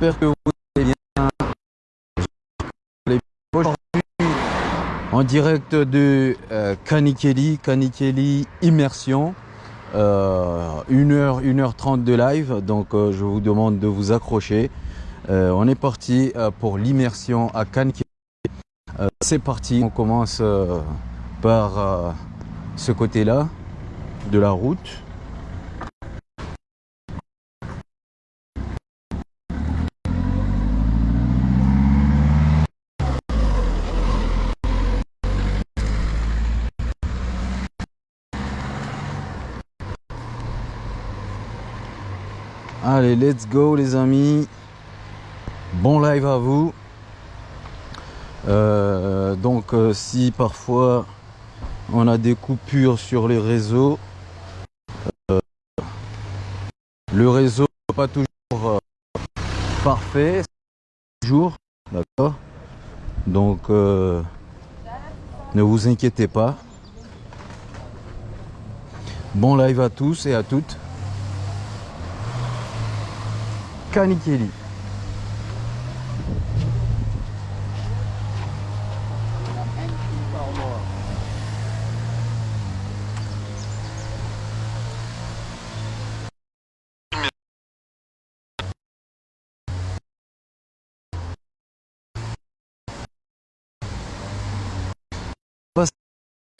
j'espère que vous allez bien. Aujourd'hui, en direct de euh, Kanikeli, Kanikeli Immersion. Euh, 1h, 1h30 de live, donc euh, je vous demande de vous accrocher. Euh, on est parti euh, pour l'immersion à Kanikeli. Euh, C'est parti, on commence euh, par euh, ce côté-là de la route. Let's go les amis. Bon live à vous. Euh, donc euh, si parfois on a des coupures sur les réseaux, euh, le réseau n'est pas toujours parfait, toujours, d'accord Donc ne vous inquiétez pas. Bon live à tous et à toutes. Kanikeli.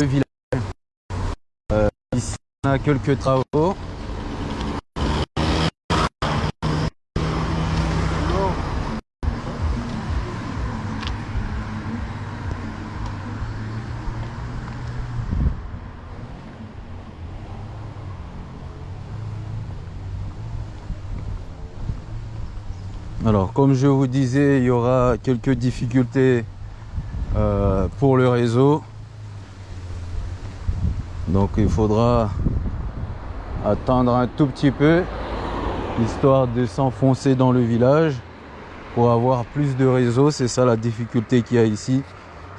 le village. Euh, ici, on a quelques travaux. Alors, comme je vous disais, il y aura quelques difficultés euh, pour le réseau. Donc il faudra attendre un tout petit peu, histoire de s'enfoncer dans le village pour avoir plus de réseau. C'est ça la difficulté qu'il y a ici.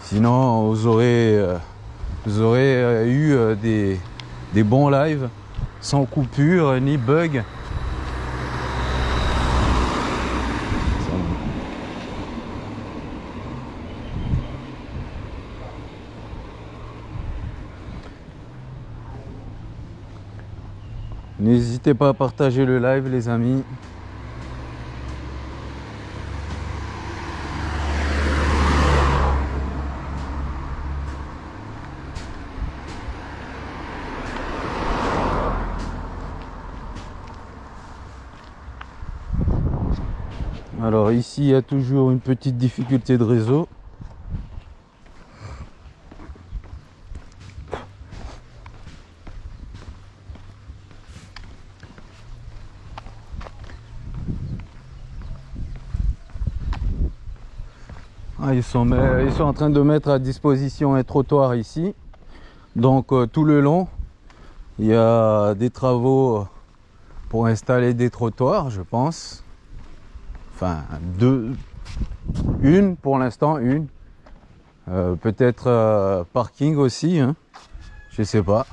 Sinon, vous aurez, euh, euh, eu des, des bons lives sans coupure ni bug. N'hésitez pas à partager le live les amis. Alors ici il y a toujours une petite difficulté de réseau. Ils, sont, mais- ils sont en train de mettre à disposition un trottoir ici. Donc euh, tout le long, il y a des travaux pour installer des trottoirs, je pense. Enfin, deux, une pour l'instant, une. Euh, Peut-être euh, parking aussi, hein. je sais pas.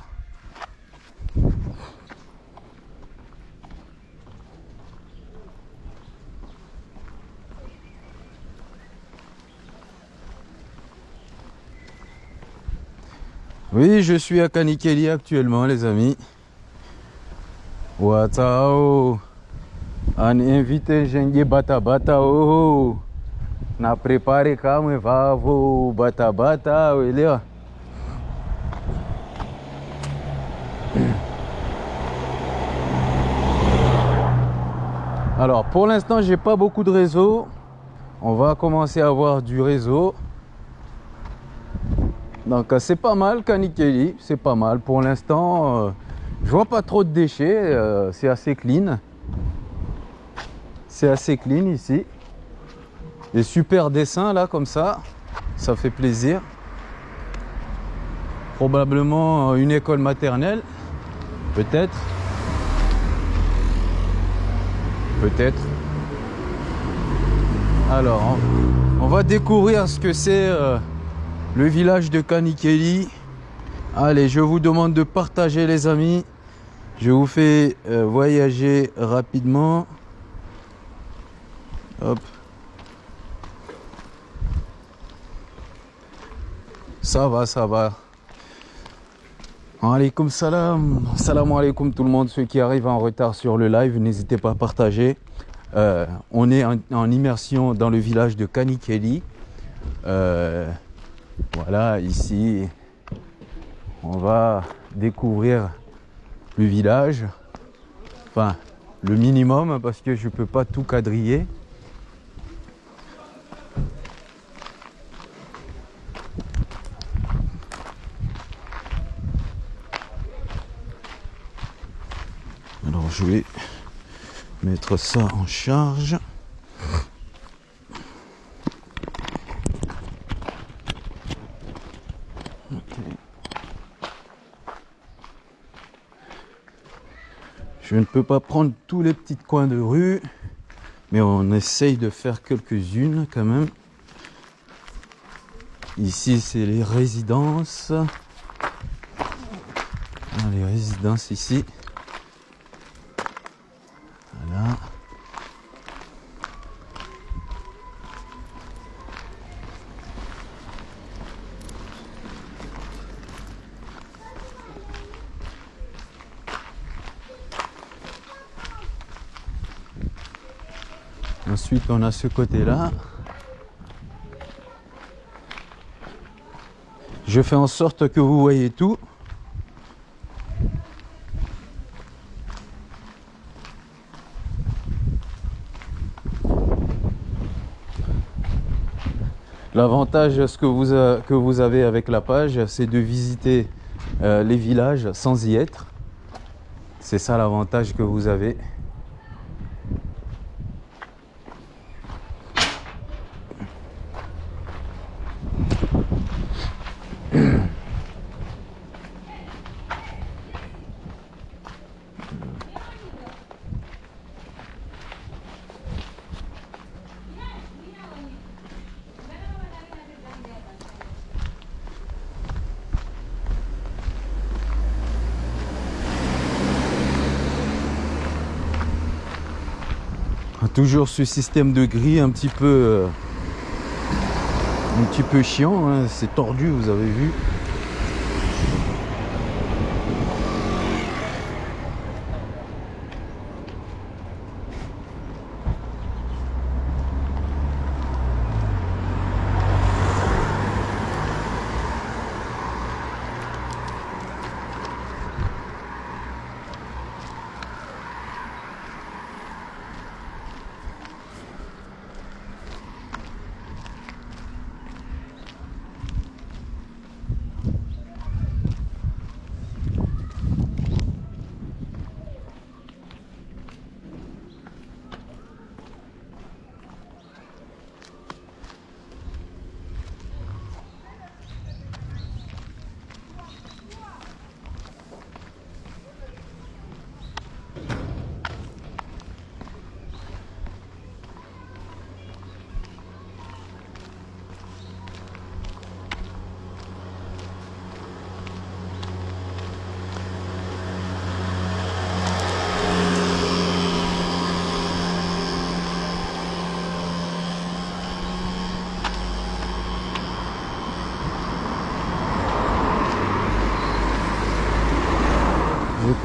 Oui, je suis à Kanikeli actuellement, les amis. Watao. An invité Jengue Bata Bata oh. Na prepare calma vavo Bata Bata ele ó. Alors pour l'instant j'ai pas beaucoup de réseau. On va commencer à avoir du réseau. Donc euh, c'est pas mal Kanikeli, c'est pas mal pour l'instant. euh, je vois pas trop de déchets, euh, c'est assez clean. C'est assez clean ici. Des super dessins là comme ça, ça fait plaisir. Probablement une école maternelle, peut-être. Peut-être. Alors, on, va découvrir ce que c'est le village de Kanikeli. Allez, je vous demande de partager les amis. Je vous fais euh, voyager rapidement. Hop. Ça va, ça va. Alaykoum salam. Salam alaikum tout le monde. Ceux qui arrivent en retard sur le live, n'hésitez pas à partager. Euh, on est en, immersion dans le village de Kanikeli. Euh, voilà, ici, on va découvrir le village. Enfin, le minimum parce que je ne peux pas tout quadriller. Alors je vais mettre ça en charge. Je ne peux pas prendre tous les petits coins de rue, mais on essaye de faire quelques-unes quand même. Ici, c'est les résidences. Ah, les résidences ici. Voilà. Ensuite, on a ce côté-là. Je fais en sorte que vous voyez tout. L'avantage que vous, que vous avez avec la page, c'est de visiter euh, les villages sans y être. C'est ça l'avantage que vous avez. Toujours ce système de gris un petit peu euh, un petit peu chiant, hein. c'est tordu, vous avez vu.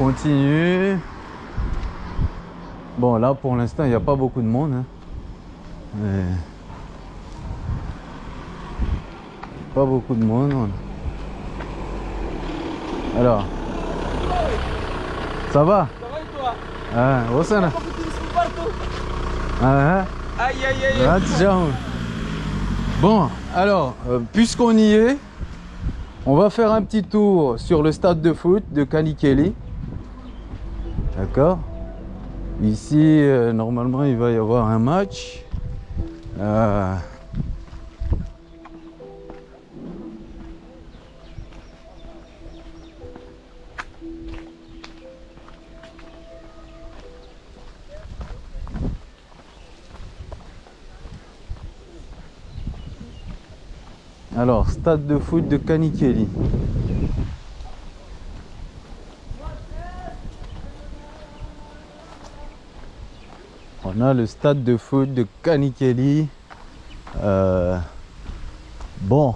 Continue. Bon, là, pour l'instant, il n'y a pas beaucoup de monde. Hein. Pas beaucoup de monde. Alors. Ça va? Ça va et toi? Ah, où ça Ah, aïe aïe aïe. Bon, alors, euh, puisqu'on y est, on va faire un petit tour sur le stade de foot de Kanikeli. D'accord Ici, euh, normalement, il va y avoir un match. Euh, Alors, stade de foot de Kanikeli. On a le stade de foot de Kanikeli. Euh, bon.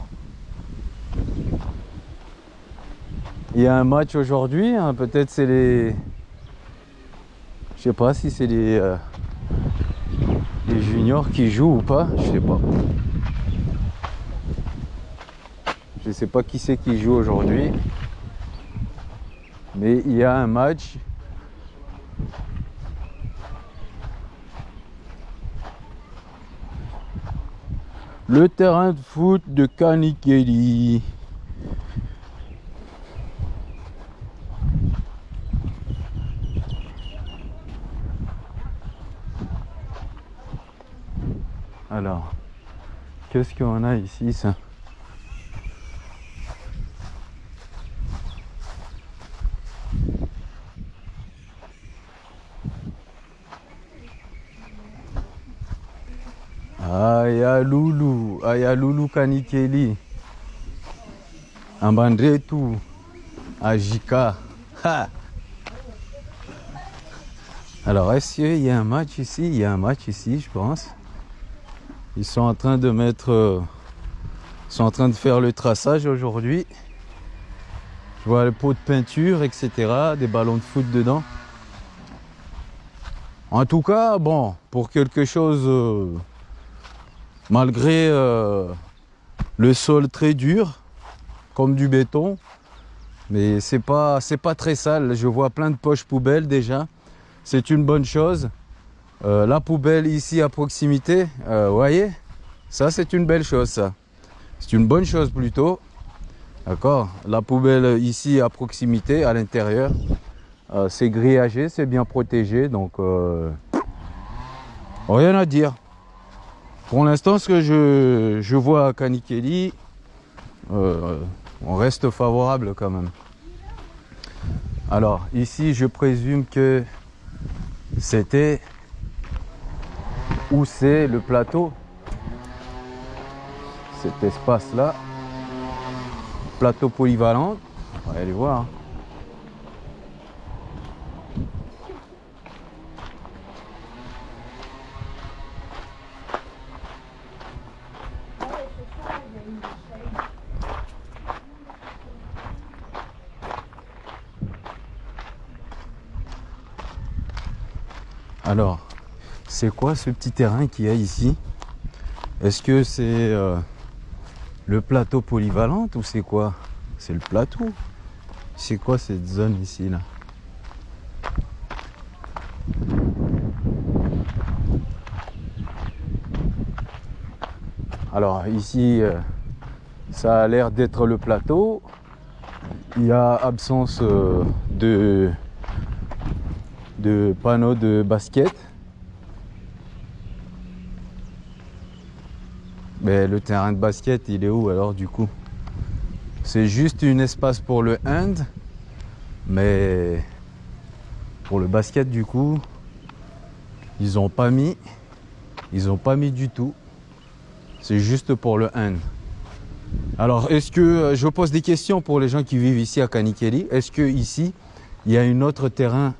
Il y a un match aujourd'hui. hein, Peut-être c'est les. Je sais pas si c'est les, euh, les juniors qui jouent ou pas. Je sais pas. Je sais pas qui c'est qui joue aujourd'hui. Mais il y a un match. Le terrain de foot de Kanikeli. Alors, qu'est-ce qu'on a ici ça? Aya Lulu, Aya Lulu Kanikeli. Ambandretu, Ajika. Alors, est-ce qu'il y a un match ici? Il y a un match ici, je pense. Ils sont en train de mettre. euh, ils sont en train de faire le traçage aujourd'hui. Je vois le pot de peinture, etc. Des ballons de foot dedans. En tout cas, bon, pour quelque chose. euh, malgré euh, le sol très dur, comme du béton, mais c'est pas pas très sale. Je vois plein de poches poubelles déjà. C'est une bonne chose. Euh, la poubelle ici à proximité, euh, vous voyez, ça c'est une belle chose ça. C'est une bonne chose plutôt. D'accord La poubelle ici à proximité, à l'intérieur, c'est grillagé, c'est bien protégé, donc rien à dire. Pour l'instant, ce que je, je vois à Kanikeli, euh, on reste favorable quand même. Alors ici, je présume que c'était où c'est le plateau, cet espace-là, plateau polyvalent. On va aller voir. Alors, c'est quoi ce petit terrain qu'il y a ici? Est-ce que c'est euh, le plateau polyvalent ou c'est quoi? C'est le plateau. C'est quoi cette zone ici là? Alors ici, euh, ça a l'air d'être le plateau. Il y a absence euh, de, de panneaux de basket. Mais le terrain de basket, il est où alors du coup? C'est juste un espace pour le hand, mais pour le basket du coup, ils ont pas mis, ils ont pas mis du tout. C'est juste pour le hand. Alors, est-ce que euh, je pose des questions pour les gens qui vivent ici à Kanikeli Est-ce que ici, il y a un autre terrain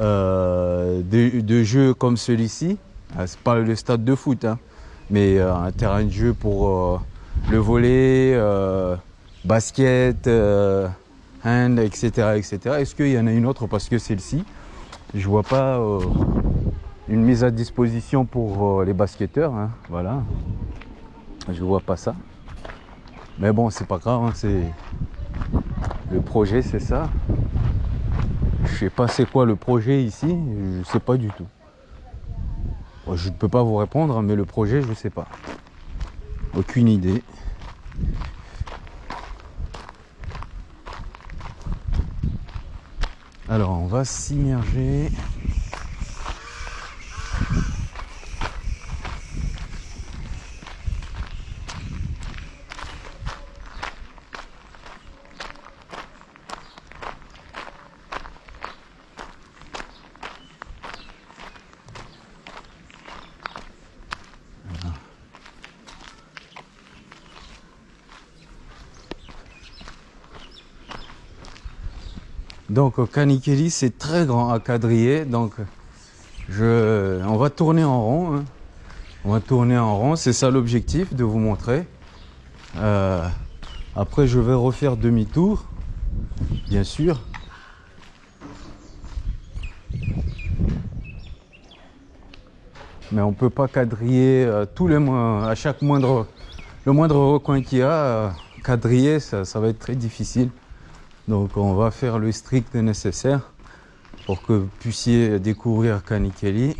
euh, de, de jeu comme celui-ci Ah, C'est pas le stade de foot, hein, mais euh, un terrain de jeu pour euh, le volet, basket, hand, etc., etc. Est-ce qu'il y en a une autre parce que celle-ci, je vois pas une mise à disposition pour les basketteurs. hein, voilà, je vois pas ça. Mais bon, c'est pas grave, hein, c'est le projet, c'est ça. Je sais pas c'est quoi le projet ici, je sais pas du tout. Je ne peux pas vous répondre, mais le projet, je sais pas. Aucune idée. Alors, on va s'immerger. Donc Kanikeli, c'est très grand à quadriller. Donc on va tourner en rond. hein. On va tourner en rond. C'est ça l'objectif de vous montrer. Euh, après, je vais refaire demi-tour, bien sûr. Mais on peut pas quadriller euh, tous les à chaque moindre, le moindre recoin qu'il y a, euh, quadriller, ça, ça va être très difficile. Donc on va faire le strict nécessaire pour que vous puissiez découvrir Kanikeli.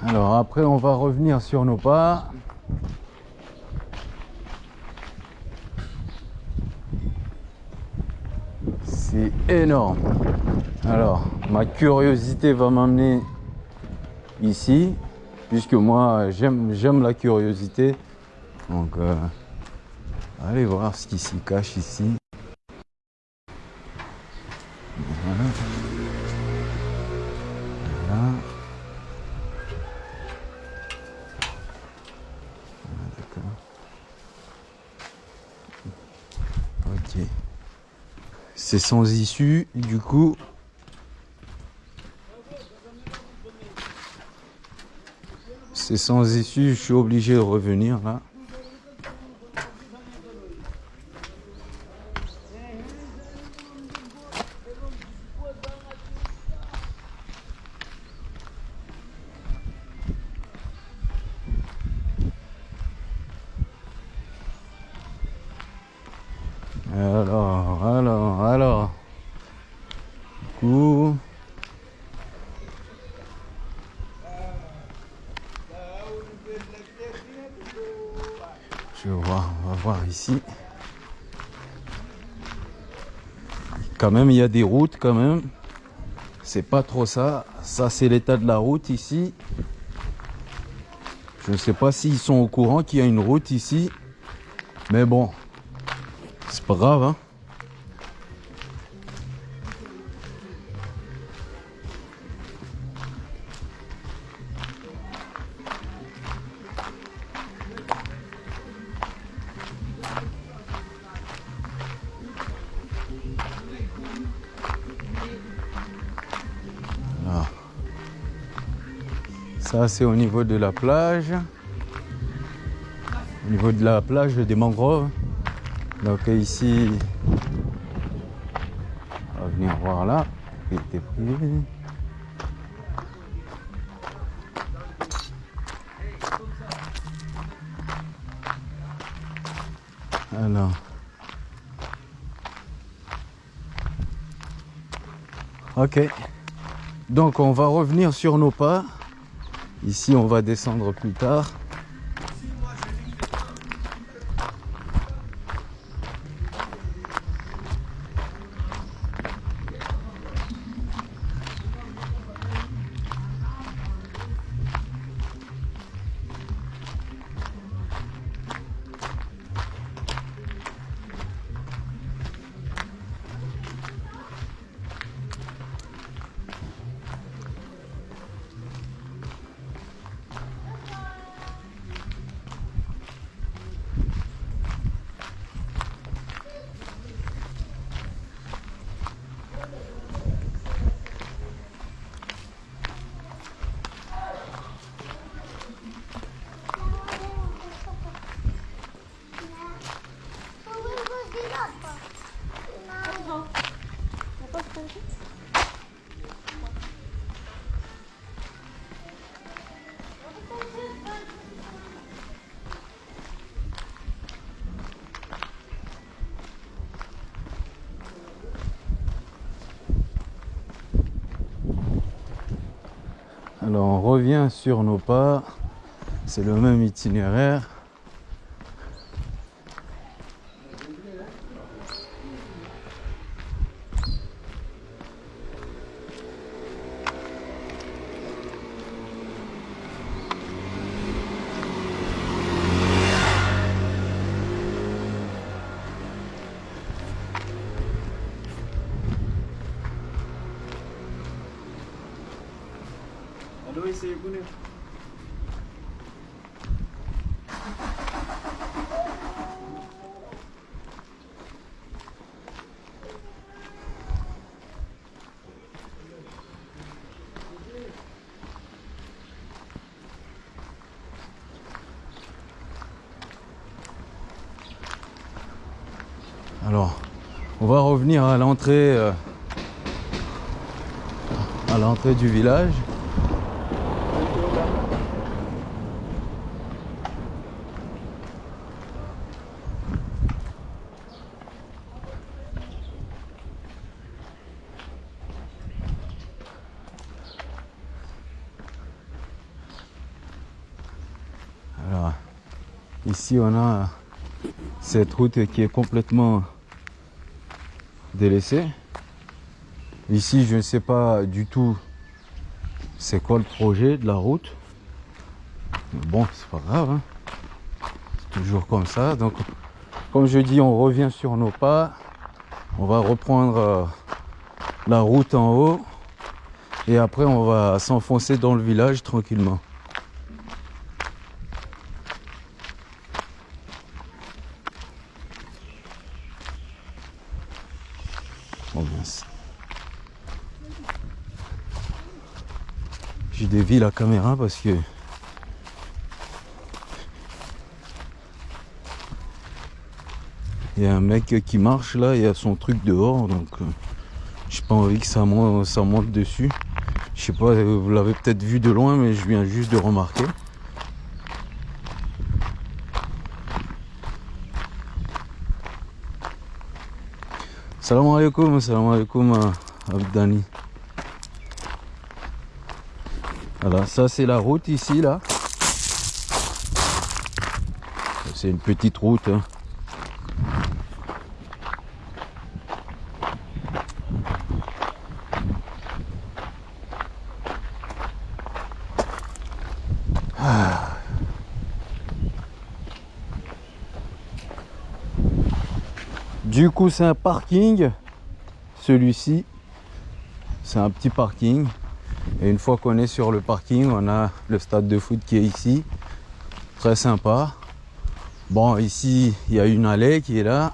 Alors après on va revenir sur nos pas. C'est énorme. Alors ma curiosité va m'amener ici, puisque moi j'aime la curiosité. Donc euh, allez voir ce qui s'y cache ici. C'est sans issue, du coup. C'est sans issue, je suis obligé de revenir là. Quand même, il y a des routes quand même. C'est pas trop ça. Ça, c'est l'état de la route ici. Je ne sais pas s'ils sont au courant qu'il y a une route ici. Mais bon, c'est pas grave, hein. Ça, c'est au niveau de la plage. Au niveau de la plage des mangroves. Donc ici, on va venir voir là. Alors. Ok. Donc on va revenir sur nos pas. Ici on va descendre plus tard. Nos pas. C'est le même itinéraire. Alors, on va revenir à l'entrée euh, à l'entrée du village. Alors, ici on a cette route qui est complètement délaissée. Ici, je ne sais pas du tout c'est quoi le projet de la route. Mais bon, c'est pas grave. hein. C'est toujours comme ça. Donc, comme je dis, on revient sur nos pas. On va reprendre euh, la route en haut. Et après, on va s'enfoncer dans le village tranquillement. Oh mince. J'ai dévié la caméra parce que il y a un mec qui marche là, il y a son truc dehors donc euh, j'ai pas envie que ça monte, dessus. Je sais pas, euh, vous l'avez peut-être vu de loin mais je viens juste de remarquer. Salam alaikum, salam alaikum à Abdani. Voilà, ça c'est la route ici là. C'est une petite route. hein. Ah. Du coup, c'est un parking. Celui-ci, c'est un petit parking. Et une fois qu'on est sur le parking, on a le stade de foot qui est ici. Très sympa. Bon, ici, il y a une allée qui est là.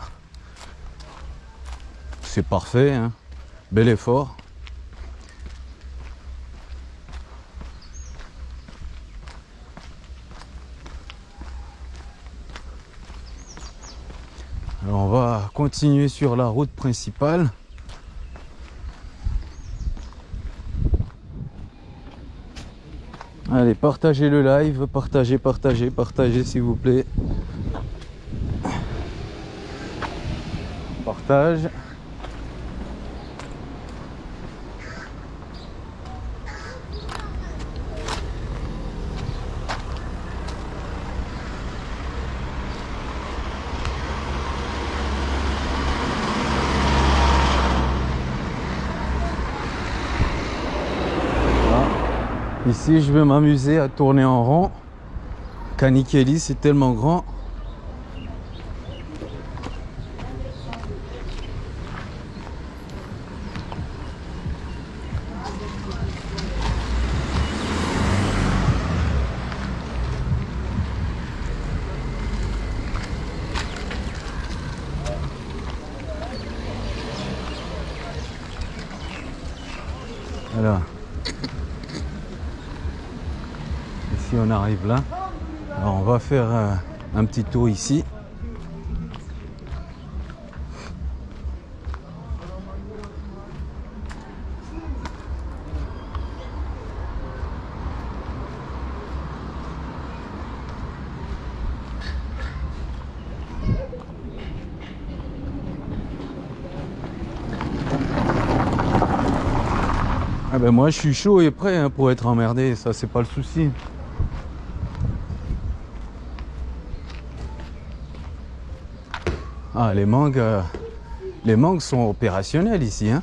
C'est parfait. hein. Bel effort. Alors, on va continuer sur la route principale. Allez, partagez le live, partagez, partagez, partagez s'il vous plaît. Partage. Ici, je vais m'amuser à tourner en rond. Kanikeli, c'est tellement grand. Alors. Ici on arrive là. On va faire euh, un petit tour ici. Ah ben moi je suis chaud et prêt hein, pour être emmerdé, ça c'est pas le souci. Ah les mangues, euh, les mangues sont opérationnelles ici. Hein.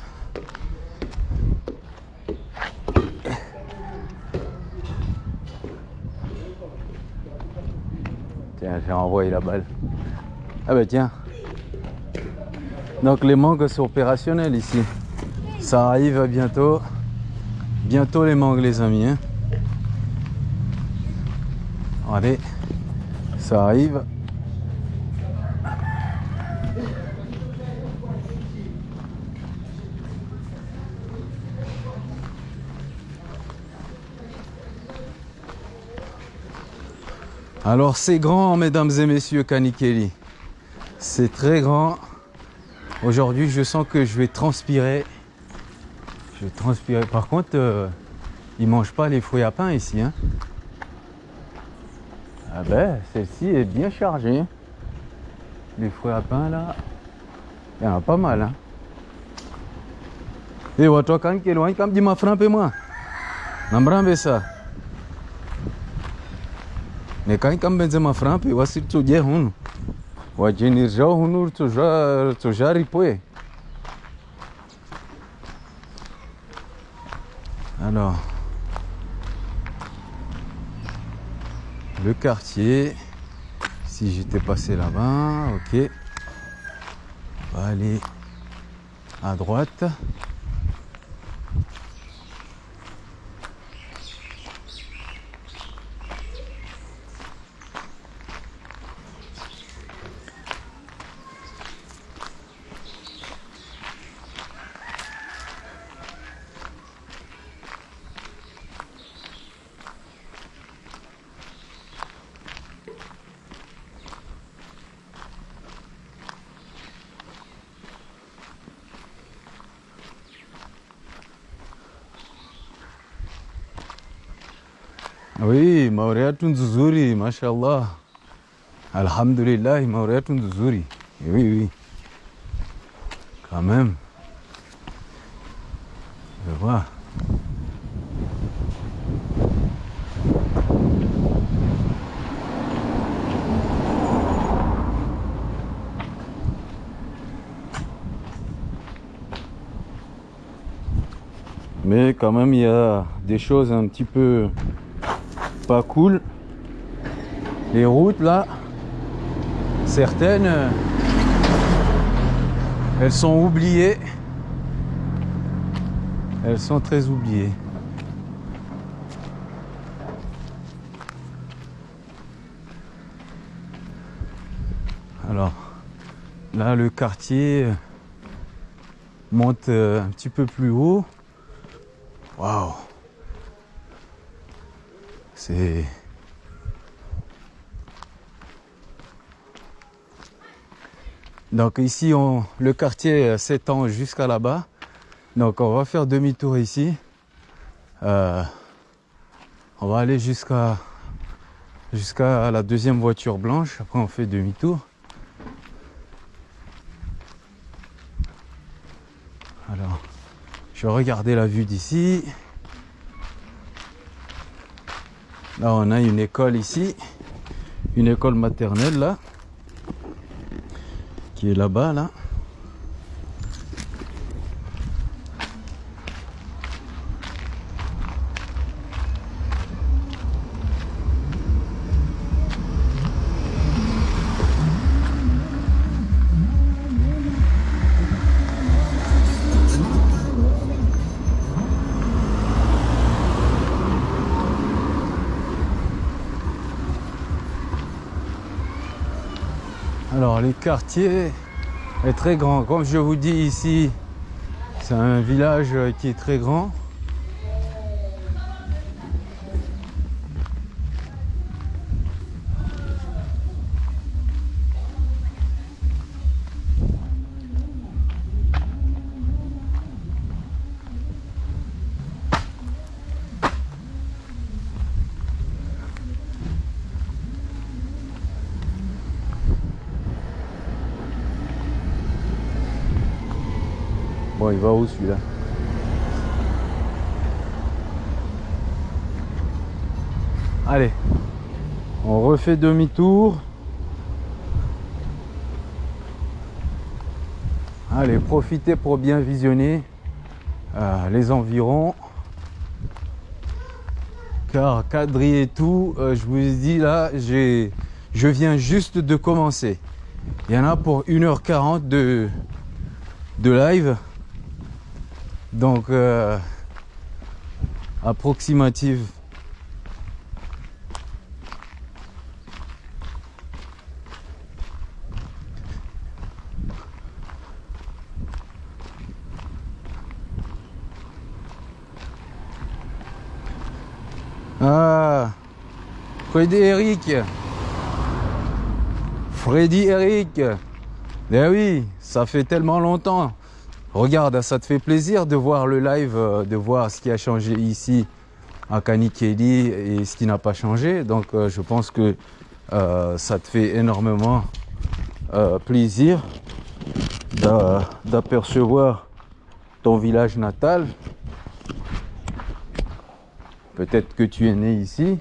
Tiens, j'ai envoyé la balle. Ah ben tiens. Donc les mangues sont opérationnelles ici. Ça arrive bientôt. Bientôt les mangues les amis. hein. Allez, ça arrive. Alors c'est grand, mesdames et messieurs, Kanikeli. C'est très grand. Aujourd'hui, je sens que je vais transpirer. Je vais transpirer. Par contre, euh, ils mangent pas les fruits à pain ici. Hein. Ah ben, celle-ci est bien chargée. Les fruits à pain là, il y en a pas mal. Hein. Et toi, quand tu es loin, comme dis ma frappé moi. Ça. Mais quand tu benze ma frappe, voici tu dis hun. Wajinir jau hunur tu ja tu jari poe. Alors, le quartier. Si j'étais passé là-bas, ok. On va aller à droite. Oui, Maureatun nzuri, mashallah. Alhamdulillah, Maureatun nzuri. Oui, oui. Quand même. Mais quand même, il y a des choses un petit peu cool. Les routes là, certaines, elles sont oubliées. Elles sont très oubliées. Alors, là, le quartier monte un petit peu plus haut. Waouh donc ici on, le quartier s'étend jusqu'à là-bas. Donc on va faire demi-tour ici. Euh, on va aller jusqu'à jusqu'à la deuxième voiture blanche. Après on fait demi-tour. Alors, je vais regarder la vue d'ici. Là, on a une école ici, une école maternelle là, qui est là-bas là. Alors les quartiers est très grand. Comme je vous dis ici, c'est un village qui est très grand. Allez, on refait demi-tour. Allez, profitez pour bien visionner euh, les environs. Car quadriller tout, euh, je vous dis là, je viens juste de commencer. Il y en a pour 1h40 de, de live donc euh, approximative. Ah, Freddy Eric. Freddy Eric. Eh ben oui, ça fait tellement longtemps. Regarde, ça te fait plaisir de voir le live, euh, de voir ce qui a changé ici à Kanikeli et ce qui n'a pas changé. Donc euh, je pense que euh, ça te fait énormément plaisir d'apercevoir ton village natal. Peut-être que tu es né ici.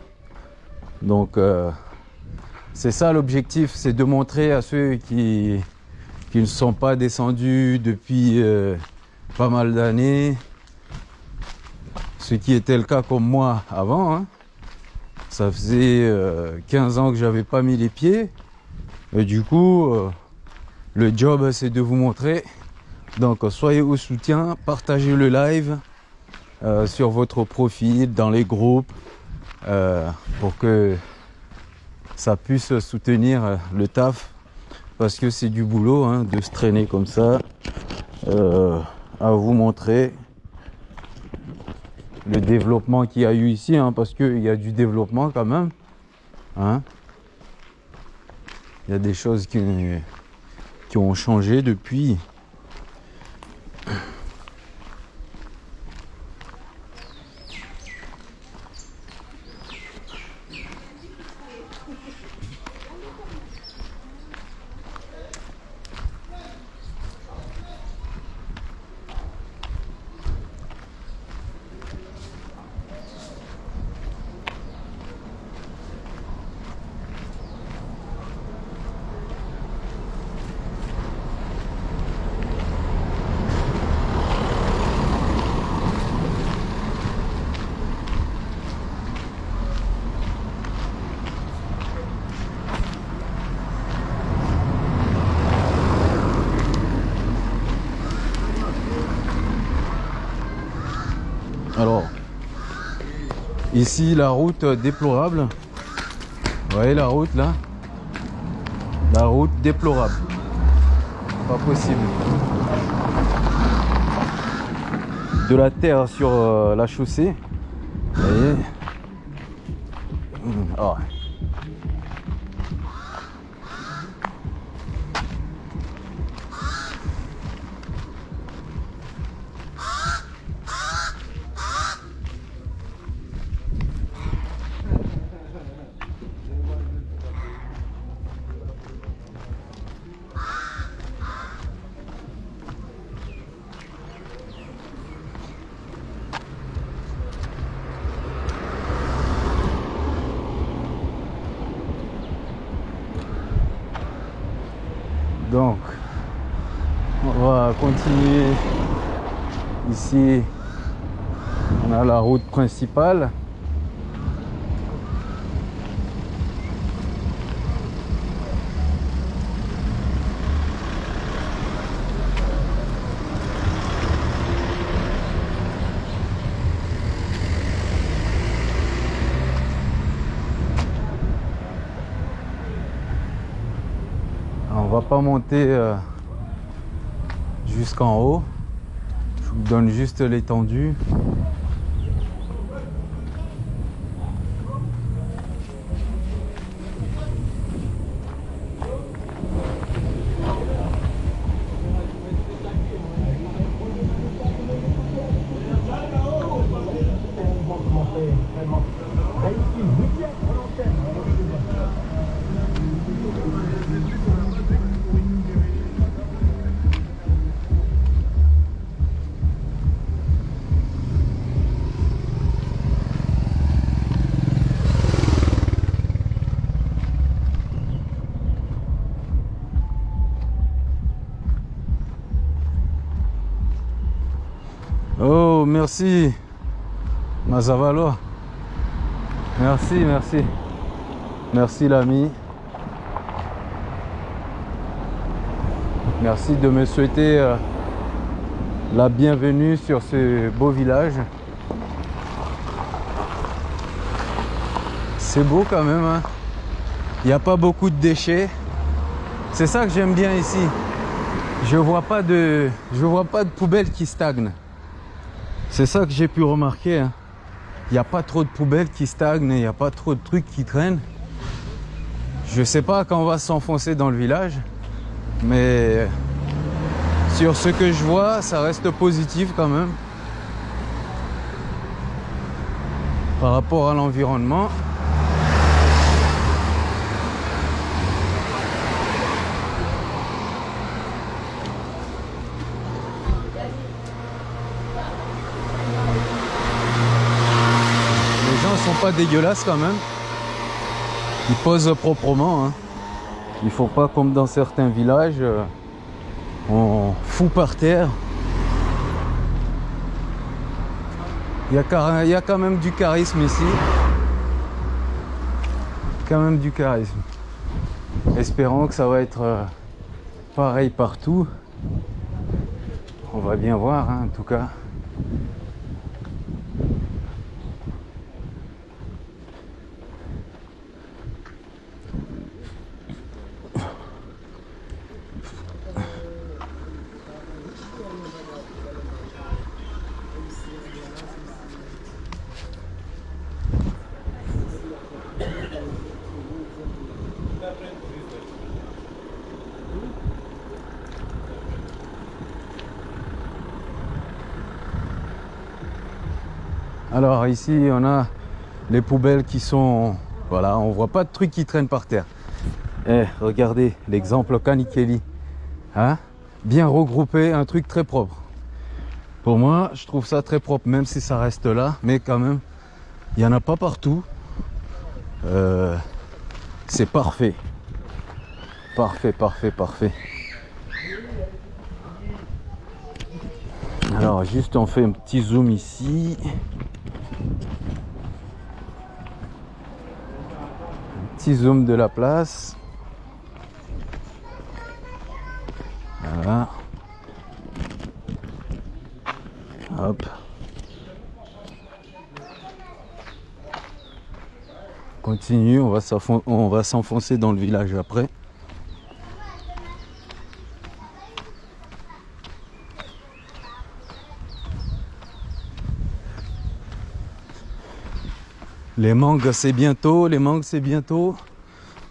Donc c'est ça l'objectif, c'est de montrer à ceux qui, qui ne sont pas descendus depuis euh, pas mal d'années, ce qui était le cas comme moi avant. Hein. Ça faisait 15 euh, ans que j'avais pas mis les pieds. Et du coup, euh, le job c'est de vous montrer. Donc soyez au soutien, partagez le live sur votre profil, dans les groupes, pour que ça puisse soutenir le taf parce que c'est du boulot hein, de se traîner comme ça euh, à vous montrer le développement qu'il y a eu ici hein, parce qu'il y a du développement quand même hein. il y a des choses qui, qui ont changé depuis Ici, la route déplorable. Voyez la route là? La route déplorable. Pas possible. De la terre sur euh, la chaussée. Principale. monter euh, jusqu'en haut. Je vous donne juste l'étendue. Merci. Mazavalo. Merci, merci. Merci l'ami. Merci de me souhaiter euh, la bienvenue sur ce beau village. C'est beau quand même. Hein. Il n'y a pas beaucoup de déchets. C'est ça que j'aime bien ici. Je vois vois pas de poubelles qui stagnent. C'est ça que j'ai pu remarquer. Hein. il n'y a pas trop de poubelles qui stagnent, il n'y a pas trop de trucs qui traînent. Je sais pas quand on va s'enfoncer dans le village, mais sur ce que je vois, ça reste positif quand même. Par rapport à l'environnement. Les gens sont pas dégueulasses quand même. Ils posent proprement. Hein. Il faut pas comme dans certains villages, euh, on fout par terre. Il y a quand même du charisme ici. Quand même du charisme. Espérons que ça va être euh, pareil partout. On va bien voir hein, en tout cas. Alors ici on a les poubelles qui sont voilà on voit pas de trucs qui traînent par terre. Eh regardez l'exemple Kanikeli. Hein Bien regroupé, un truc très propre. Pour moi je trouve ça très propre même si ça reste là mais quand même il n'y en a pas partout. Euh, c'est parfait. Parfait, parfait, parfait. Alors juste on fait un petit zoom ici. Petit zoom de la place. Voilà. Hop. Continue, on va s'enfoncer dans le village après. Les mangues c'est bientôt, les mangues c'est bientôt.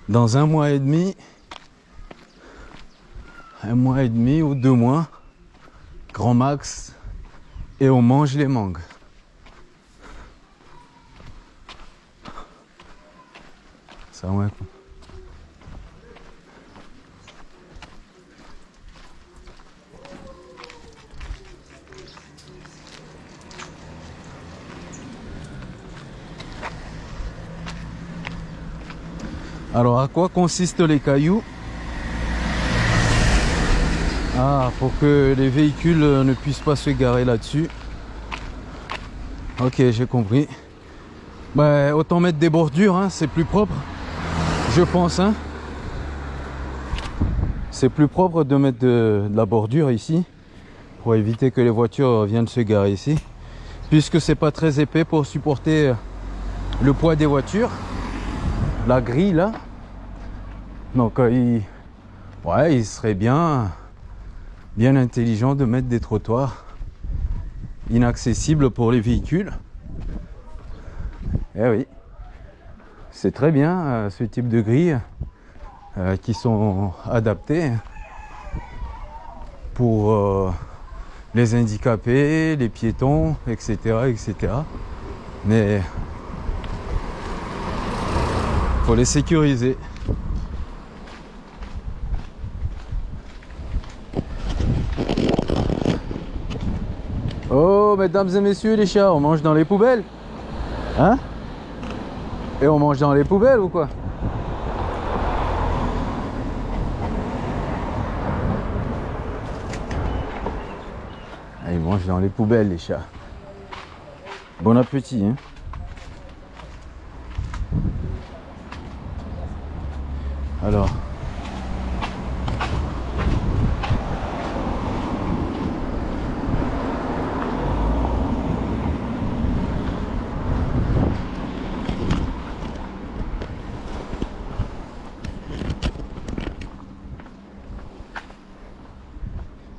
Dans un mois et demi. Un mois et demi ou deux mois. Grand max. Et on mange les mangues. Ça ouais. Alors, à quoi consistent les cailloux Ah, pour que les véhicules ne puissent pas se garer là-dessus. Ok, j'ai compris. Bah, autant mettre des bordures, hein, c'est plus propre. Je pense, hein. C'est plus propre de mettre de, de la bordure ici pour éviter que les voitures viennent se garer ici. Puisque c'est pas très épais pour supporter le poids des voitures la grille là. Donc euh, il, ouais, il serait bien, bien intelligent de mettre des trottoirs inaccessibles pour les véhicules. Eh oui, c'est très bien euh, ce type de grille euh, qui sont adaptées pour les handicapés, les piétons, etc., etc. Mais les sécuriser. Oh, mesdames et messieurs les chats, on mange dans les poubelles Hein? Et on mange dans les poubelles ou quoi? Ah, Ils mangent dans les poubelles les chats. Bon appétit hein Alors.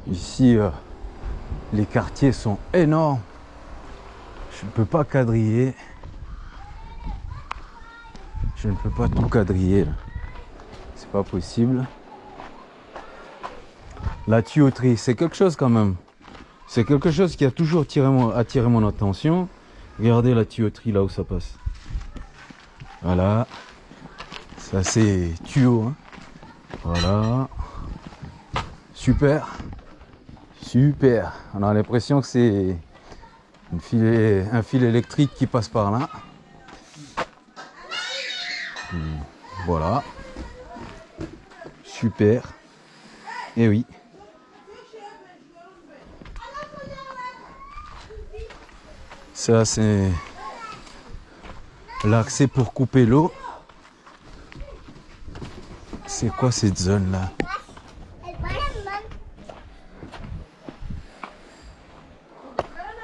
Ici, euh, les quartiers sont énormes. Je ne peux pas quadriller. Je ne peux pas tout quadriller là. Pas possible. La tuyauterie, c'est quelque chose quand même. C'est quelque chose qui a toujours tiré mon- attiré mon attention. Regardez la tuyauterie là où ça passe. Voilà. Ça c'est tuyau. hein. Voilà. Super. Super. On a l'impression que c'est un fil électrique qui passe par là. Hmm, Voilà. Super. Et oui. Ça c'est l'accès pour couper l'eau. C'est quoi cette zone là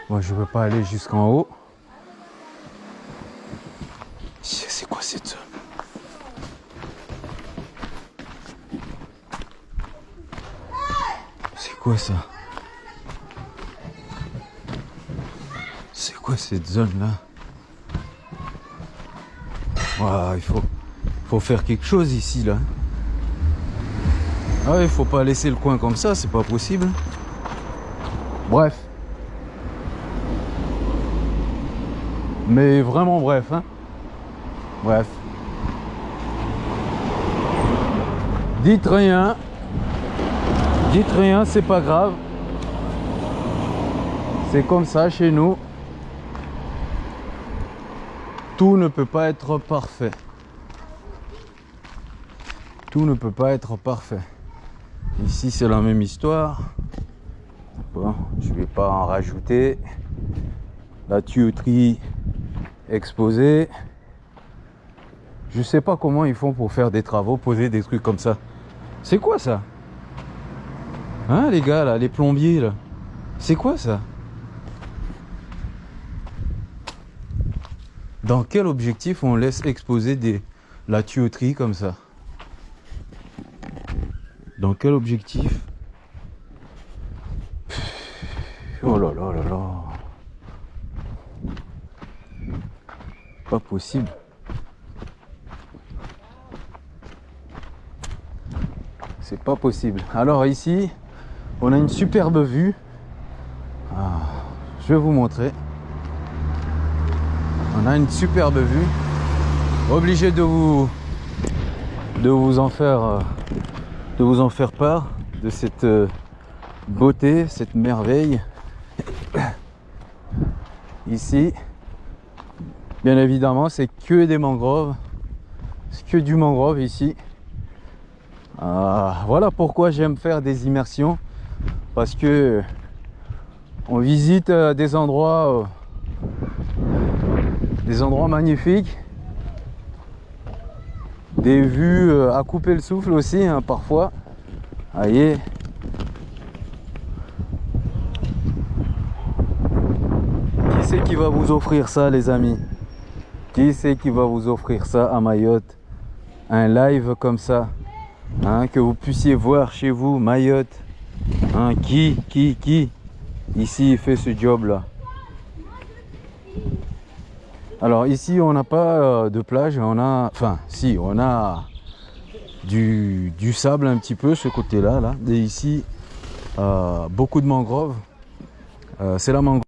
Moi je veux pas aller jusqu'en haut. C'est quoi cette zone C'est quoi ça C'est quoi cette zone là Ouah, il faut, faut faire quelque chose ici là. Ah, il faut pas laisser le coin comme ça, c'est pas possible. Bref. Mais vraiment bref, hein. Bref. Dites rien. Dites rien, c'est pas grave. C'est comme ça chez nous. Tout ne peut pas être parfait. Tout ne peut pas être parfait. Ici, c'est la même histoire. Bon, je vais pas en rajouter. La tuyauterie exposée. Je sais pas comment ils font pour faire des travaux, poser des trucs comme ça. C'est quoi ça? Hein les gars là, les plombiers là C'est quoi ça Dans quel objectif on laisse exposer des, la tuyauterie comme ça Dans quel objectif Oh là là là là Pas possible. C'est pas possible. Alors ici, on a une superbe vue. Ah, je vais vous montrer. On a une superbe vue. Obligé de vous en faire euh, de vous en faire part de cette euh, beauté, cette merveille. Ici, bien évidemment, c'est que des mangroves. C'est que du mangrove ici. Ah, voilà pourquoi j'aime faire des immersions parce que on visite euh, des endroits euh, des endroits magnifiques. Des vues euh, à couper le souffle aussi hein, parfois. Voyez qui c'est qui va vous offrir ça les amis? Qui c'est qui va vous offrir ça à Mayotte? Un live comme ça hein, que vous puissiez voir chez vous Mayotte Hein, qui qui qui ici fait ce job là alors ici on n'a pas euh, de plage on a enfin si on a du, sable un petit peu ce côté là là. Et ici euh, beaucoup de mangroves. Euh, c'est la mangrove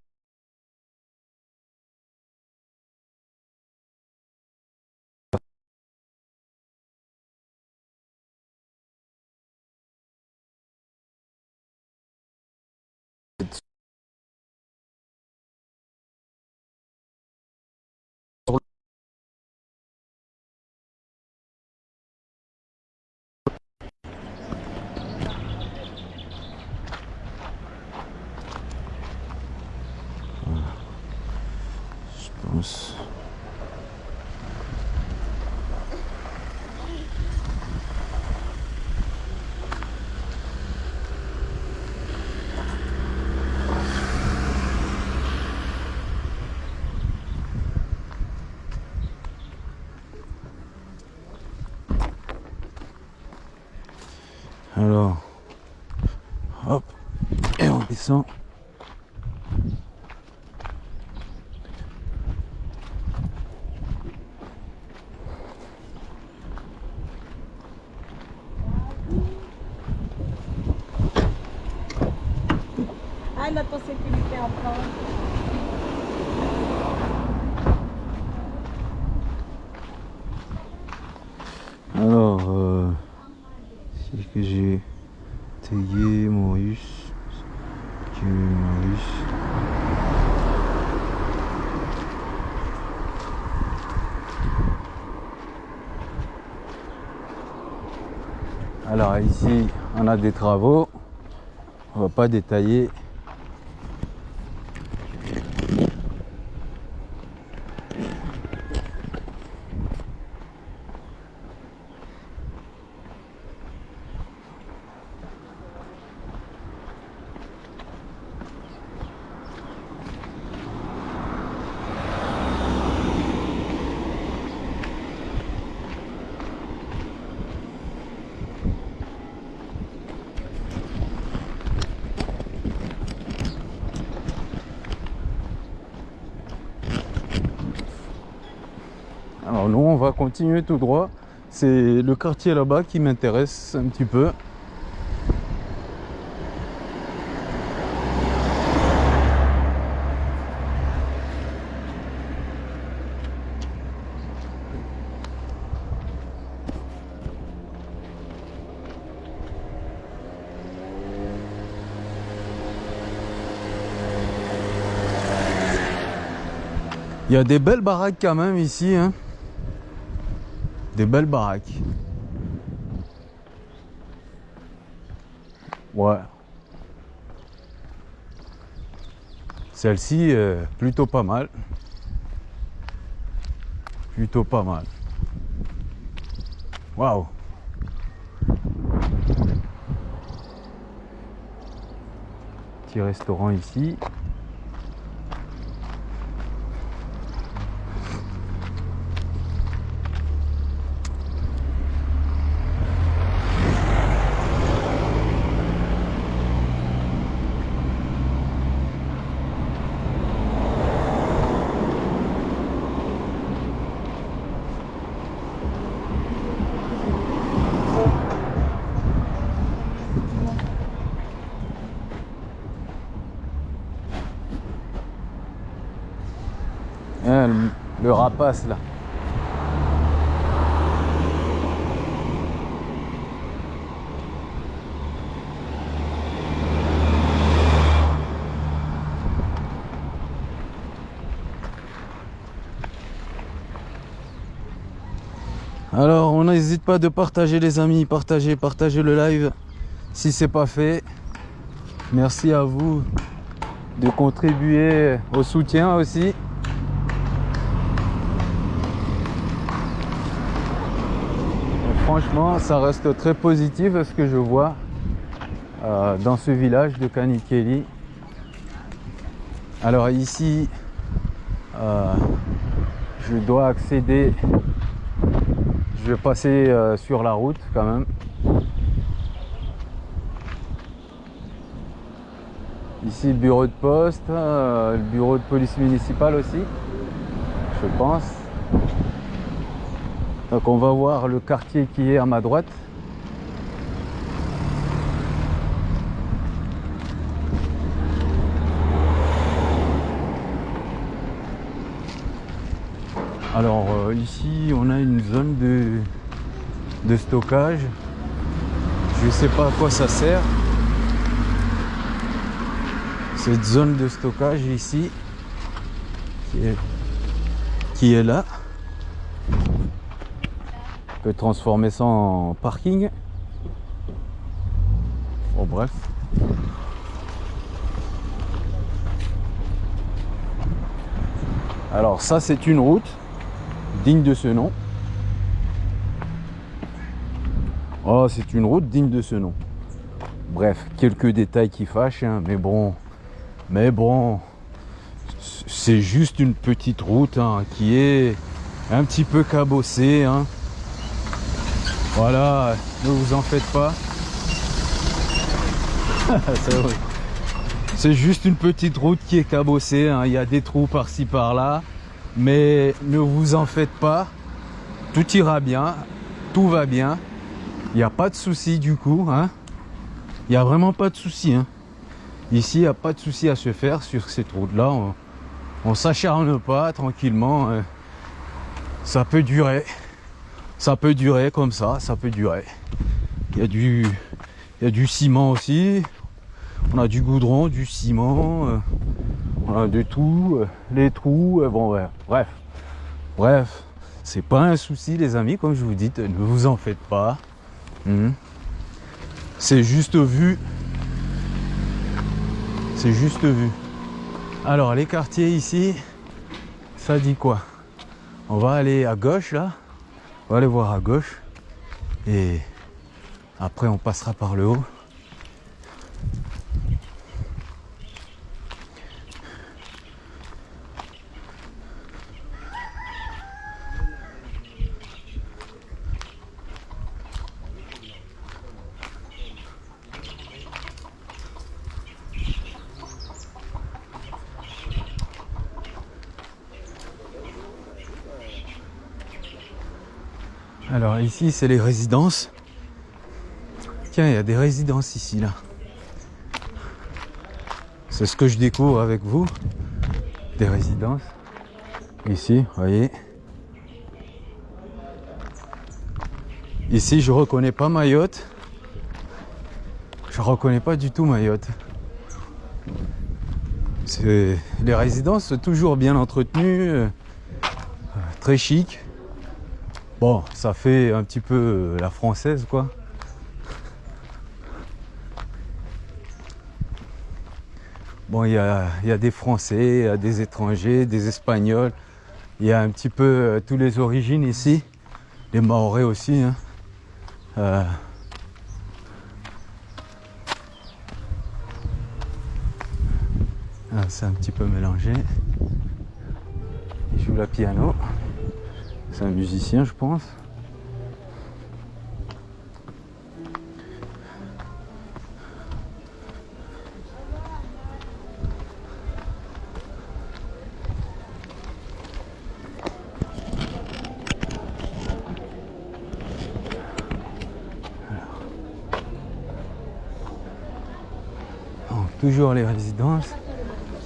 je pense alors hop et on descend Demande à ton sécurité encore. Alors, euh, c'est que j'ai tagué Maurice. Que Maurice. Alors ici, on a des travaux. On va pas détailler. Alors nous, on va continuer tout droit. C'est le quartier là-bas qui m'intéresse un petit peu. Il y a des belles baraques quand même ici. Hein. Des belles baraques. Ouais. Celle-ci, euh, plutôt pas mal. Plutôt pas mal. Waouh. Petit restaurant ici. Hein, le, Alors, on n'hésite pas de partager les amis, partager, partager le live si c'est pas fait. Merci à vous de contribuer au soutien aussi. Franchement, ça reste très positif ce que je vois euh, dans ce village de Kanikeli. Alors ici, euh, je dois accéder, je vais passer euh, sur la route quand même. Ici le bureau de poste, le bureau de police municipale aussi, je pense. Donc on va voir le quartier qui est à ma droite. Alors euh, ici on a une zone de, stockage. Je ne sais pas à quoi ça sert. Cette zone de stockage ici qui est là peut transformer ça en parking. Bon bref. Alors ça c'est une route digne de ce nom. Oh c'est une route digne de ce nom. Bref, quelques détails qui fâchent, hein, mais bon, mais bon, c'est juste une petite route hein, qui est un petit peu cabossée. Hein. Voilà, ne vous en faites pas. C'est juste une petite route qui est cabossée. Hein. Il y a des trous par-ci par-là. Mais ne vous en faites pas. Tout ira bien. Tout va bien. Il n'y a pas de souci du coup. Hein. Il n'y a vraiment pas de souci. Hein. Ici, il n'y a pas de souci à se faire sur cette route-là. On, on s'acharne pas tranquillement. Ça peut durer. Ça peut durer comme ça, ça peut durer. Il y a du, il y a du ciment aussi. On a du goudron, du ciment. euh, on a de tout. euh, les trous. euh, bon, bref. Bref. C'est pas un souci, les amis, comme je vous dis. Ne vous en faites pas. Mhm. C'est juste vu. C'est juste vu. Alors, les quartiers ici, ça dit quoi? On va aller à gauche là. On va aller voir à gauche. Et après, on passera par le haut. Alors ici, c'est les résidences. Tiens, il y a des résidences ici, là. C'est ce que je découvre avec vous. Des résidences. Ici, voyez. Ici, je reconnais pas Mayotte. Je reconnais pas du tout Mayotte. Les résidences toujours bien entretenues, euh, très chic. Bon, ça fait un petit peu euh, la française, quoi. Bon, il y a, des Français, y a des étrangers, des Espagnols. Il y a un petit peu euh, tous les origines ici. Les Maorais aussi. hein. Euh, ah, C'est un petit peu mélangé. Il joue la piano. C'est un musicien, je pense. Toujours les résidences.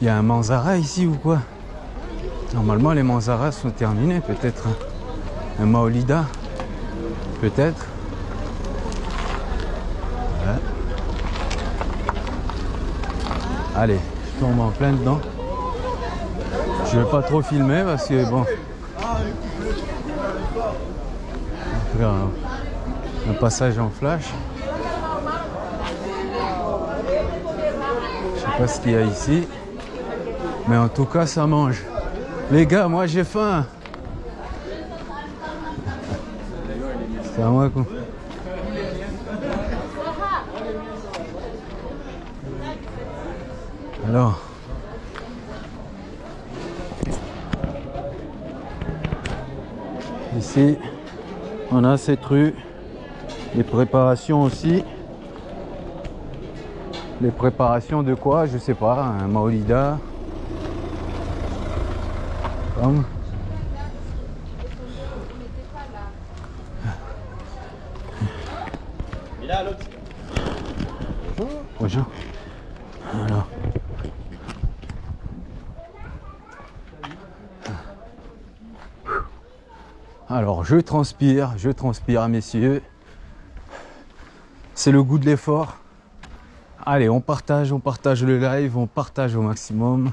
Il y a un Manzara ici ou quoi? Normalement, les Manzaras sont terminés, peut-être. Un Maolida, peut-être. Allez, je tombe en plein dedans. Je vais pas trop filmer parce que bon. Faire un, un passage en flash. Je sais pas ce qu'il y a ici. Mais en tout cas, ça mange. Les gars, moi j'ai faim. Moi quoi. Alors. Ici, on a cette rue. Les préparations aussi. Les préparations de quoi Je sais pas. Un maolida. Comme. Et là, l'autre. Bonjour. Alors. Je transpire, je transpire, messieurs. C'est le goût de l'effort. Allez, on partage, on partage le live, on partage au maximum.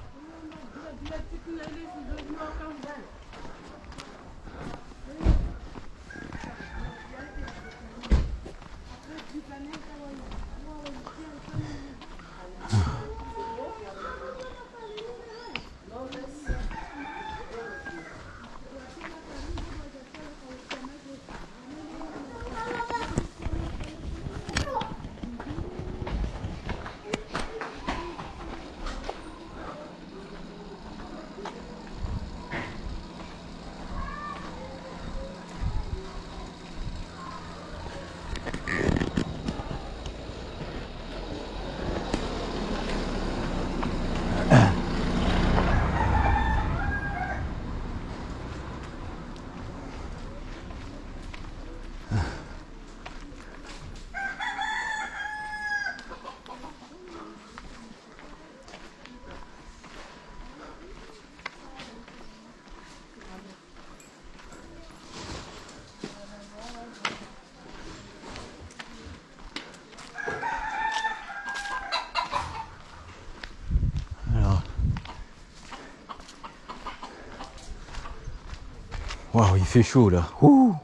Fait chaud là. Ouh,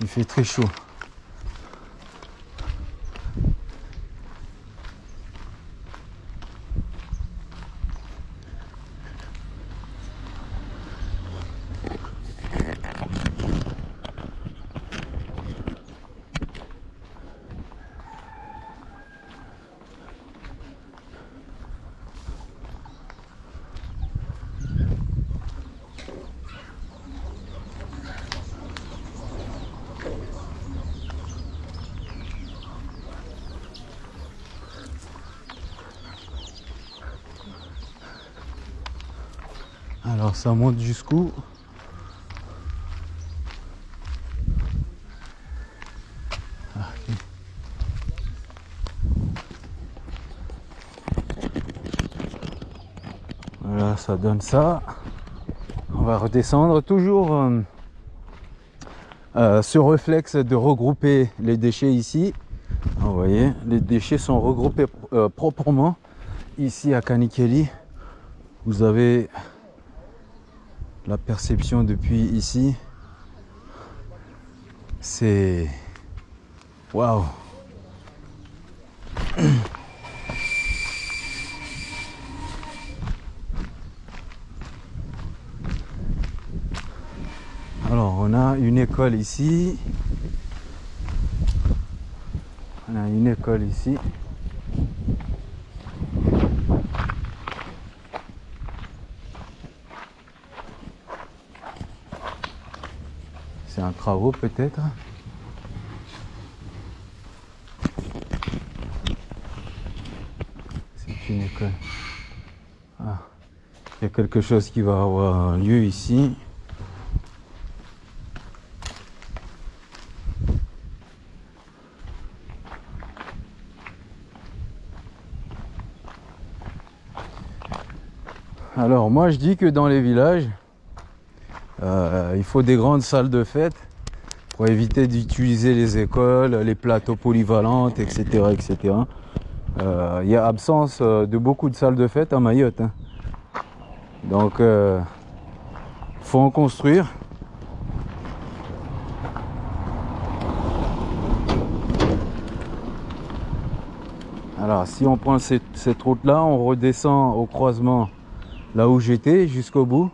il fait très chaud. Alors ça monte jusqu'où. Voilà, ça donne ça. On va redescendre toujours euh, euh, ce réflexe de regrouper les déchets ici. Vous voyez, les déchets sont regroupés euh, proprement ici à Kanikeli. Vous avez la perception depuis ici, c'est waouh. Alors, on a une école ici. On a une école ici. Travaux peut-être. C'est une école. Ah. Il y a quelque chose qui va avoir lieu ici. Alors moi je dis que dans les villages, euh, il faut des grandes salles de fête pour éviter d'utiliser les écoles, les plateaux polyvalentes, etc. etc. Euh, il y a absence euh, de beaucoup de salles de fête à Mayotte. hein. Donc, il faut en construire. Alors, si on prend cette route-là, on redescend au croisement là où j'étais jusqu'au bout.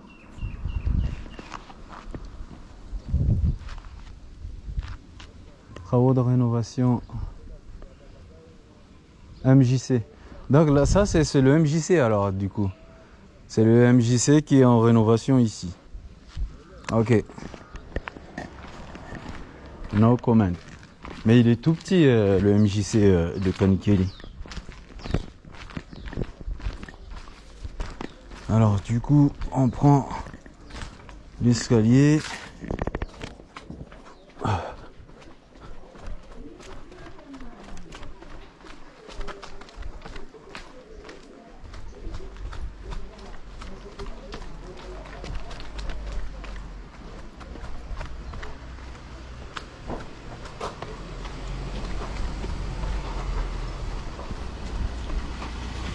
MJC. Donc là, ça, c'est c'est le MJC alors, du coup. C'est le MJC qui est en rénovation ici. Ok. No comment. Mais il est tout petit, euh, le MJC euh, de Kanikeli. Alors, du coup, on prend l'escalier.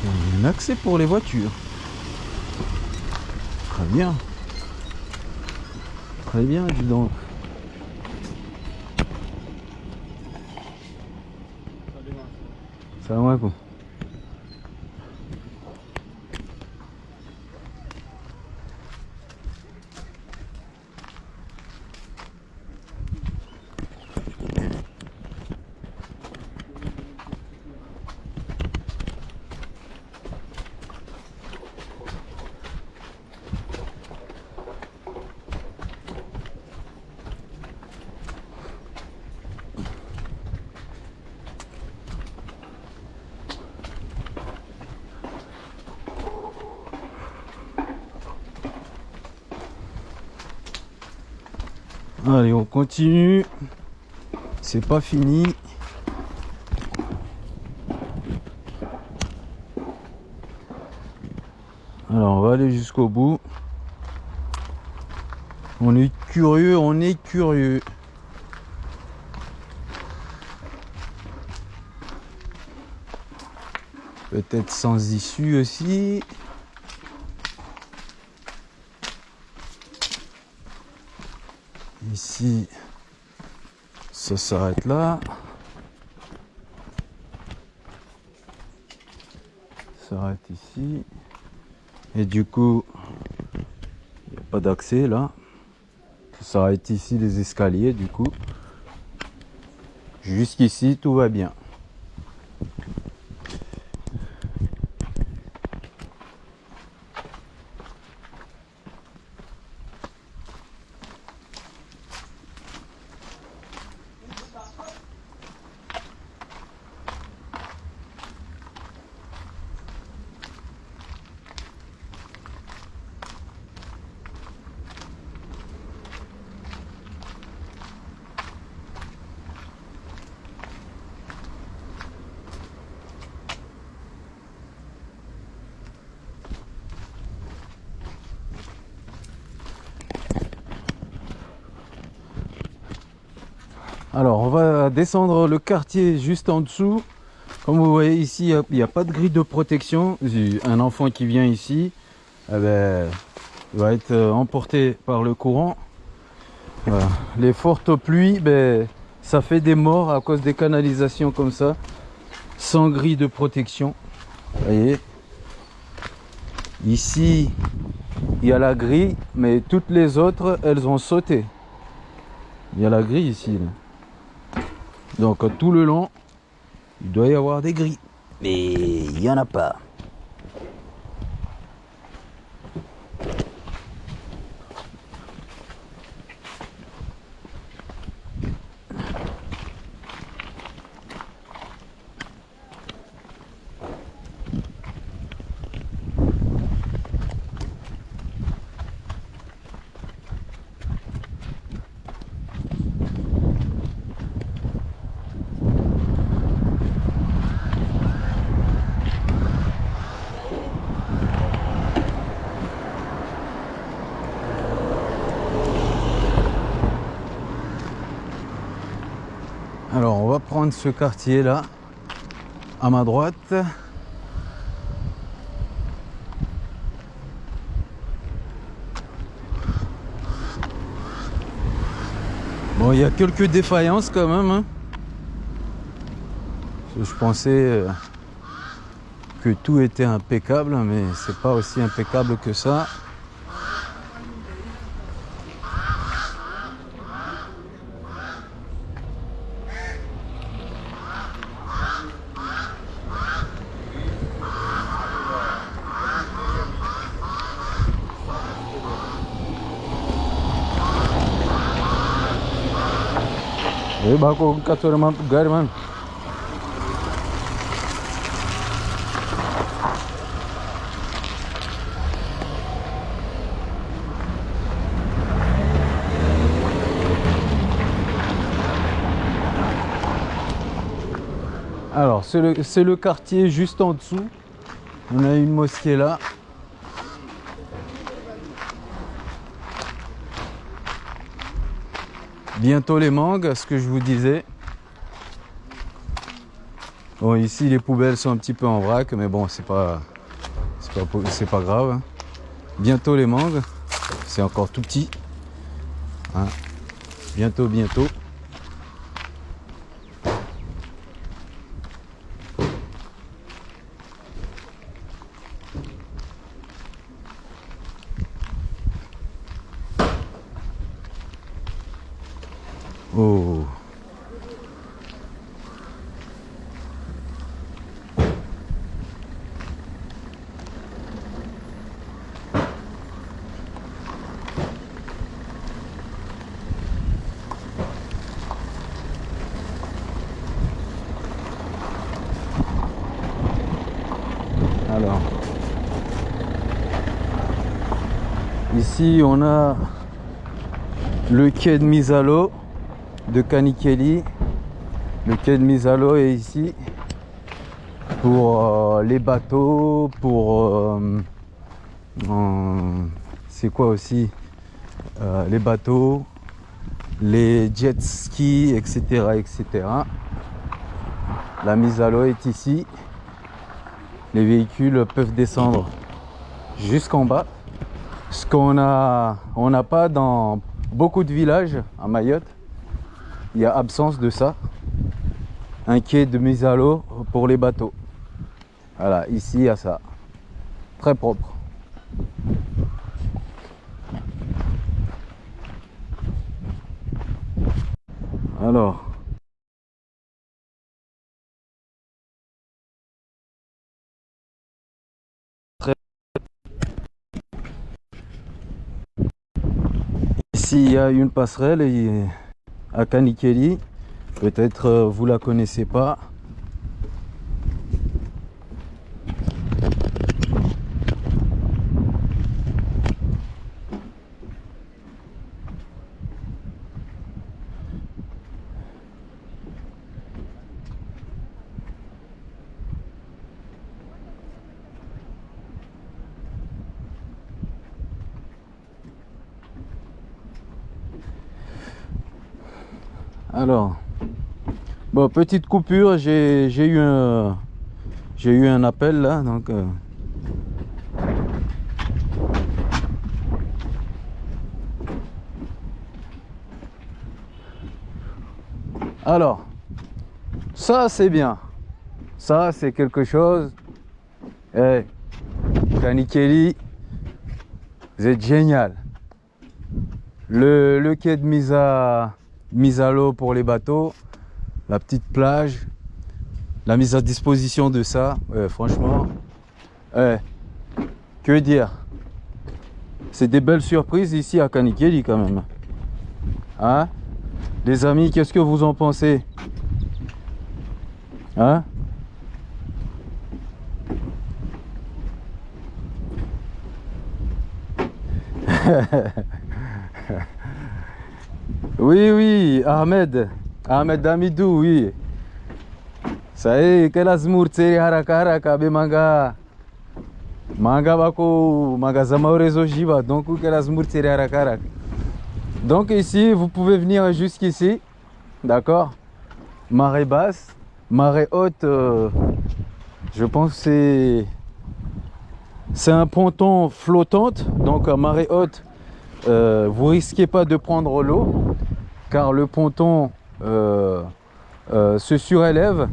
Il y a un accès pour les voitures. Très bien. Très bien, dis donc. Salam alaikum. Allez, on continue. C'est pas fini. Alors, on va aller jusqu'au bout. On est curieux, on est curieux. Peut-être sans issue aussi. Ça s'arrête là. Ça s'arrête ici. Et du coup, il n'y a pas d'accès là. Ça s'arrête ici les escaliers du coup. Jusqu'ici, tout va bien. Alors, on va descendre le quartier juste en dessous. Comme vous voyez ici, il n'y a, pas de grille de protection. Un enfant qui vient ici, eh ben, va être euh, emporté par le courant. Les fortes pluies, ben, ça fait des morts à cause des canalisations comme ça, sans grille de protection. Voyez? Ici, il y a la grille, mais toutes les autres, elles ont sauté. Il y a la grille ici. Donc tout le long, il doit y avoir des grilles. Mais il n'y en a pas. Alors on va prendre ce quartier là à ma droite. Bon, il y a quelques défaillances quand même. Hein. Je pensais euh, que tout était impeccable, mais c'est pas aussi impeccable que ça. Alors, c'est le, quartier juste en dessous. On a une mosquée là. Bientôt les mangues, ce que je vous disais. Bon, ici les poubelles sont un petit peu en vrac, mais bon, c'est pas, c'est pas, grave. Hein. Bientôt les mangues, c'est encore tout petit. Hein. Bientôt, bientôt. Oh. Alors, on a le quai de mise à l'eau de Kanikeli. Le quai de mise à l'eau est ici pour euh, les bateaux, pour euh, c'est quoi aussi euh, les bateaux, les jet skis, etc., etc. La mise à l'eau est ici. Les véhicules peuvent descendre jusqu'en bas. Ce qu'on a, on n'a pas dans beaucoup de villages à Mayotte, il y a absence de ça. Un quai de mise à l'eau pour les bateaux. Voilà, ici il y a ça. Très propre. Alors, Ici, il y a une passerelle à Kanikeli. Peut-être euh, vous la connaissez pas. Alors, petite coupure, j'ai eu un j'ai eu un appel là, donc. Euh. Alors, ça c'est bien. Ça c'est quelque chose. Eh, Kanikeli, vous êtes génial. Le, le quai de mise à mise à l'eau pour les bateaux, la petite plage, la mise à disposition de ça, franchement, que dire? C'est des belles surprises ici à Kanikeli quand même. Hein? Les amis, qu'est-ce que vous en pensez? Hein? Oui, oui, Ahmed. Ahmed Damidou, oui. Ça y est, kela zmur tseri haraka haraka be manga manga bako manga zamaorezo jiba donc zmur tseri haraka haraka. Donc ici, vous pouvez venir jusqu'ici, d'accord? Marée basse, marée haute, euh, je pense c'est c'est un ponton flottante, donc à marée haute, euh, vous risquez pas de prendre l'eau car le ponton se surélève.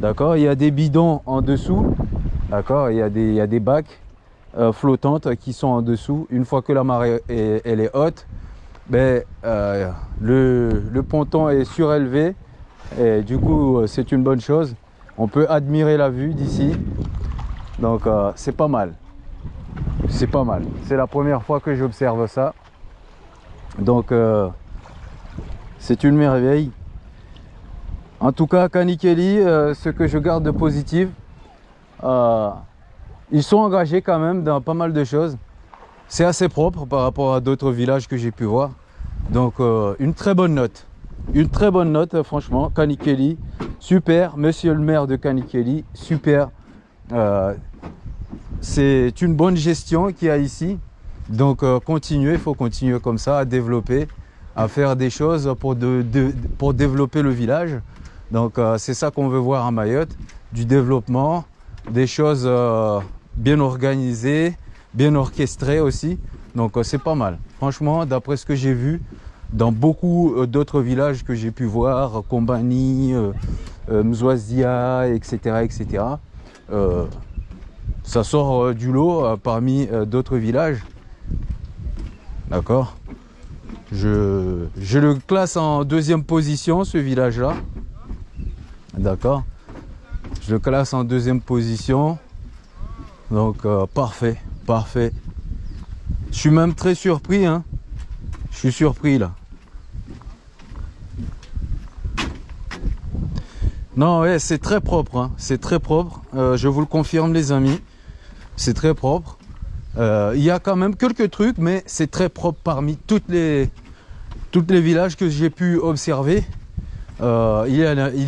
D'accord Il y a des bidons en dessous. D'accord il, y a des, bacs euh, flottantes qui sont en dessous. Une fois que la marée est, elle est haute, ben, le, le, ponton est surélevé. Et du coup, c'est une bonne chose. On peut admirer la vue d'ici. Donc, c'est pas mal. C'est pas mal. C'est la première fois que j'observe ça. Donc, c'est une merveille. En tout cas, Kanikeli, euh, ce que je garde de positif, euh, ils sont engagés quand même dans pas mal de choses. C'est assez propre par rapport à d'autres villages que j'ai pu voir. Donc, euh, une très bonne note. Une très bonne note, franchement. Kanikeli, super. Monsieur le maire de Kanikeli, super. C'est une bonne gestion qu'il y a ici. Donc, continuez, il faut continuer comme ça à développer à faire des choses pour, développer le village. Donc euh, c'est ça qu'on veut voir à Mayotte, du développement, des choses euh, bien organisées, bien orchestrées aussi. Donc euh, c'est pas mal. Franchement, d'après ce que j'ai vu, dans beaucoup d'autres villages que j'ai pu voir, Combani, Mzouazia, etc., etc., ça sort du lot parmi d'autres villages. D'accord? Je, le classe en deuxième position, ce village-là. D'accord Je le classe en deuxième position. Donc, euh, parfait, parfait. Je suis même très surpris. Hein. Je suis surpris, là. Non, ouais, c'est très propre. Hein. C'est très propre. Euh, je vous le confirme, les amis. C'est très propre. Euh, il y a quand même quelques trucs, mais c'est très propre parmi toutes toutes les villages que j'ai pu observer. Euh, il,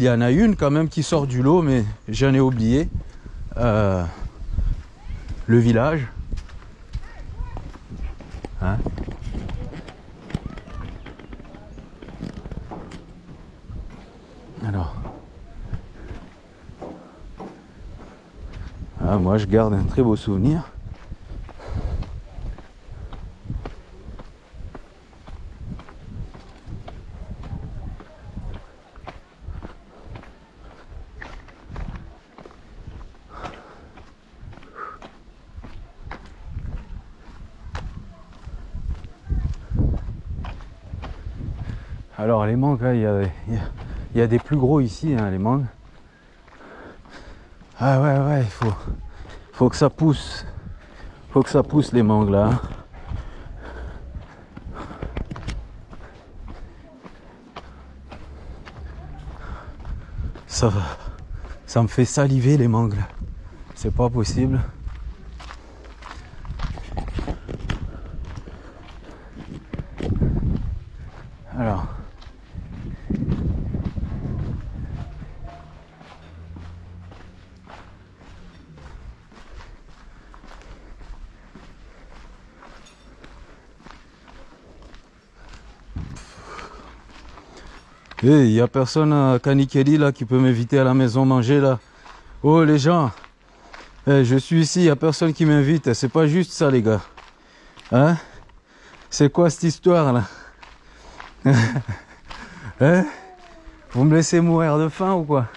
y en a, une quand même qui sort du lot, mais j'en ai oublié. Euh, le village. Hein? Alors. Ah, moi, je garde un très beau souvenir. Alors les mangues, il y a, y a, des plus gros ici, hein, les mangues. Ah ouais, ouais, il faut, faut que ça pousse. faut que ça pousse les mangues là. Hein. Ça, ça me fait saliver les mangues là. C'est pas possible. Alors. Il hey, n'y a personne à Kanikeli là qui peut m'inviter à la maison manger là. Oh les gens, hey, je suis ici, il n'y a personne qui m'invite. C'est pas juste ça les gars. Hein? C'est quoi cette histoire là? hein Vous me laissez mourir de faim ou quoi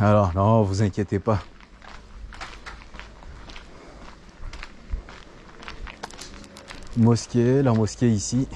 Alors, non, vous inquiétez pas. Mosquée, la mosquée ici.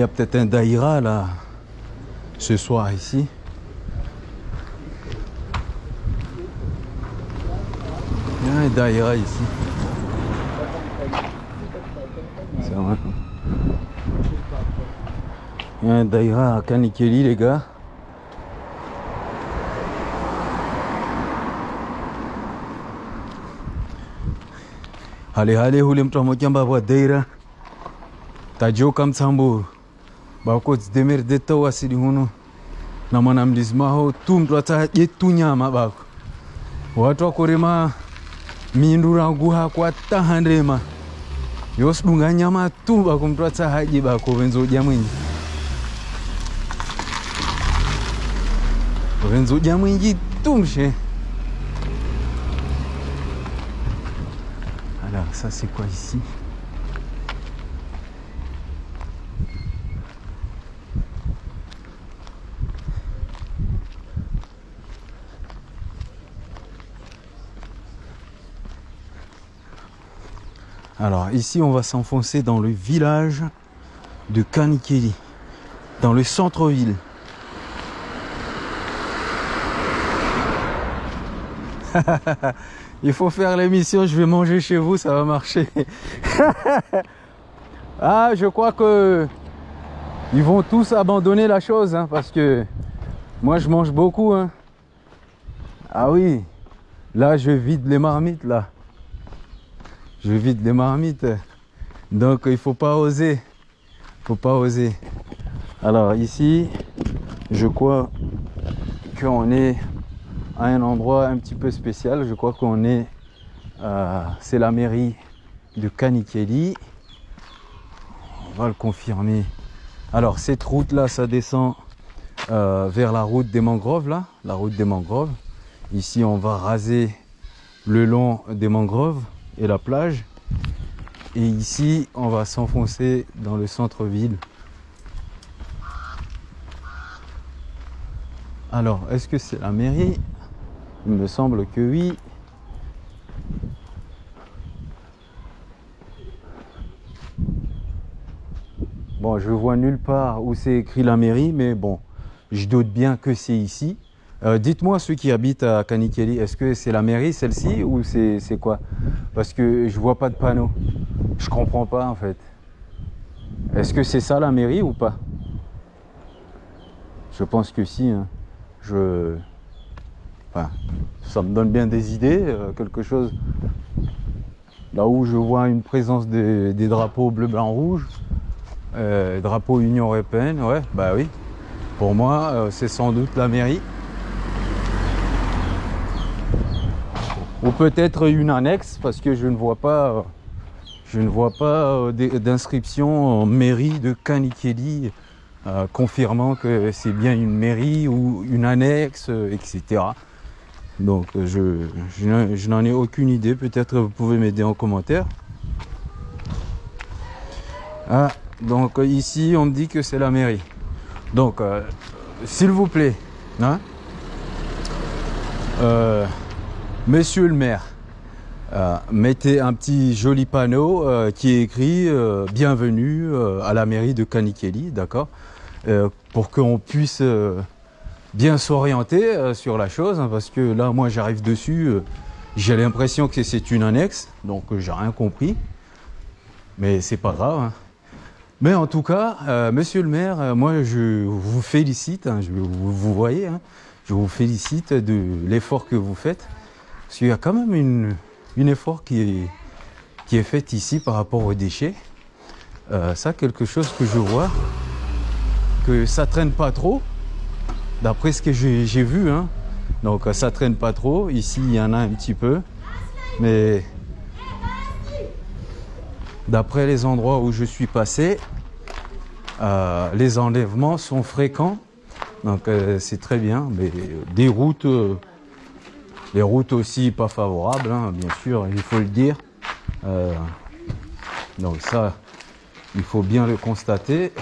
Il y a peut-être un daïra là ce soir ici. Il y a un daïra ici. C'est vrai. Il y a un daïra à Kanikeli les gars. Allez, allez, hule mtu mmoja mbwa daira. Tajoka mtsamburu bako dzidemerede tawasidi huno na mwanamlizi maho tu mtu ataje tu nyama bako. Watu wakorema mindu rangu hakwa tahandema yosidunga nyama tu bako mtu atsahaje bako venzoja mwingi venzoja mwingi tu mshe alors ça c'est quoi ici Alors ici on va s'enfoncer dans le village de Kanikeli, dans le centre-ville. Il faut faire l'émission, je vais manger chez vous, ça va marcher. ah, je crois que ils vont tous abandonner la chose, hein, parce que moi je mange beaucoup. Hein. Ah oui, là je vide les marmites là je vide les marmites. Donc il faut pas oser. faut pas oser. Alors ici, je crois qu'on est à un endroit un petit peu spécial. Je crois qu'on est... Euh, c'est la mairie de Kanikeli. On va le confirmer. Alors cette route là, ça descend euh, vers la route des mangroves là. La route des mangroves. Ici, on va raser le long des mangroves et la plage. Et ici, on va s'enfoncer dans le centre-ville. Alors, est-ce que c'est la mairie? Il me semble que oui. Bon, je vois nulle part où c'est écrit la mairie, mais bon, je doute bien que c'est ici. Euh, dites-moi ceux qui habitent à Kanikeli, est-ce que c'est la mairie celle-ci ou c'est quoi? Parce que je vois pas de panneau. Je comprends pas en fait. Est-ce que c'est ça la mairie ou pas? Je pense que si. Hein. Je... Enfin, ça me donne bien des idées, euh, quelque chose. Là où je vois une présence des, drapeaux bleu, blanc, rouge, euh, drapeau Union Européenne, ouais, bah oui. Pour moi, c'est sans doute la mairie. Ou peut-être une annexe parce que je ne vois pas je ne vois pas euh, d'inscription en mairie de Kanikeli euh, confirmant que c'est bien une mairie ou une annexe, euh, etc. Donc je, je n'en ai aucune idée. Peut-être vous pouvez m'aider en commentaire. Ah, donc ici on me dit que c'est la mairie. Donc euh, s'il vous plaît, hein, euh, Monsieur le maire, euh, mettez un petit joli panneau euh, qui est écrit euh, Bienvenue à la mairie de Kanikeli, d'accord Pour qu'on puisse bien s'orienter sur la chose, hein, parce que là, moi, j'arrive dessus, j'ai l'impression que c'est une annexe, donc j'ai rien compris, mais c'est pas grave. hein. Mais en tout cas, monsieur le maire, moi, je vous félicite, hein, je, vous, voyez, je vous félicite de l'effort que vous faites. Parce qu'il y a quand même une, effort qui est, fait ici par rapport aux déchets. Euh, ça, quelque chose que je vois, que ça traîne pas trop, d'après ce que j'ai vu. Hein. Donc ça traîne pas trop. Ici, il y en a un petit peu. Mais d'après les endroits où je suis passé, euh, les enlèvements sont fréquents. Donc euh, c'est très bien. Mais des routes... les routes aussi pas favorables, hein, bien sûr, il faut le dire. Euh, donc ça, il faut bien le constater.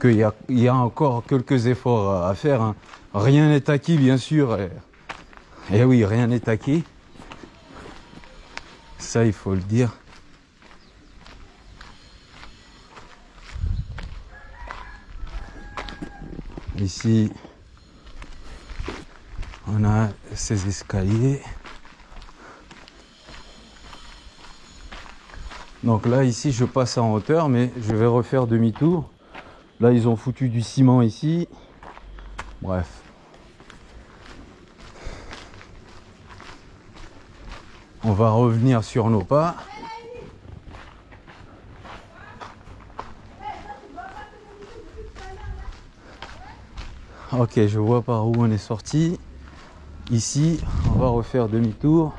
Qu'il y a, y a encore quelques efforts à- faire. hein. Rien n'est acquis, bien sûr. Et, et oui, rien n'est acquis. Ça, il faut le dire. Ici, on a ces escaliers. Donc là, ici, je passe en hauteur, mais je vais refaire demi-tour. Là, ils ont foutu du ciment ici. Bref. On va revenir sur nos pas. Ok, je vois par où on est sorti. Ici, on va refaire demi-tour.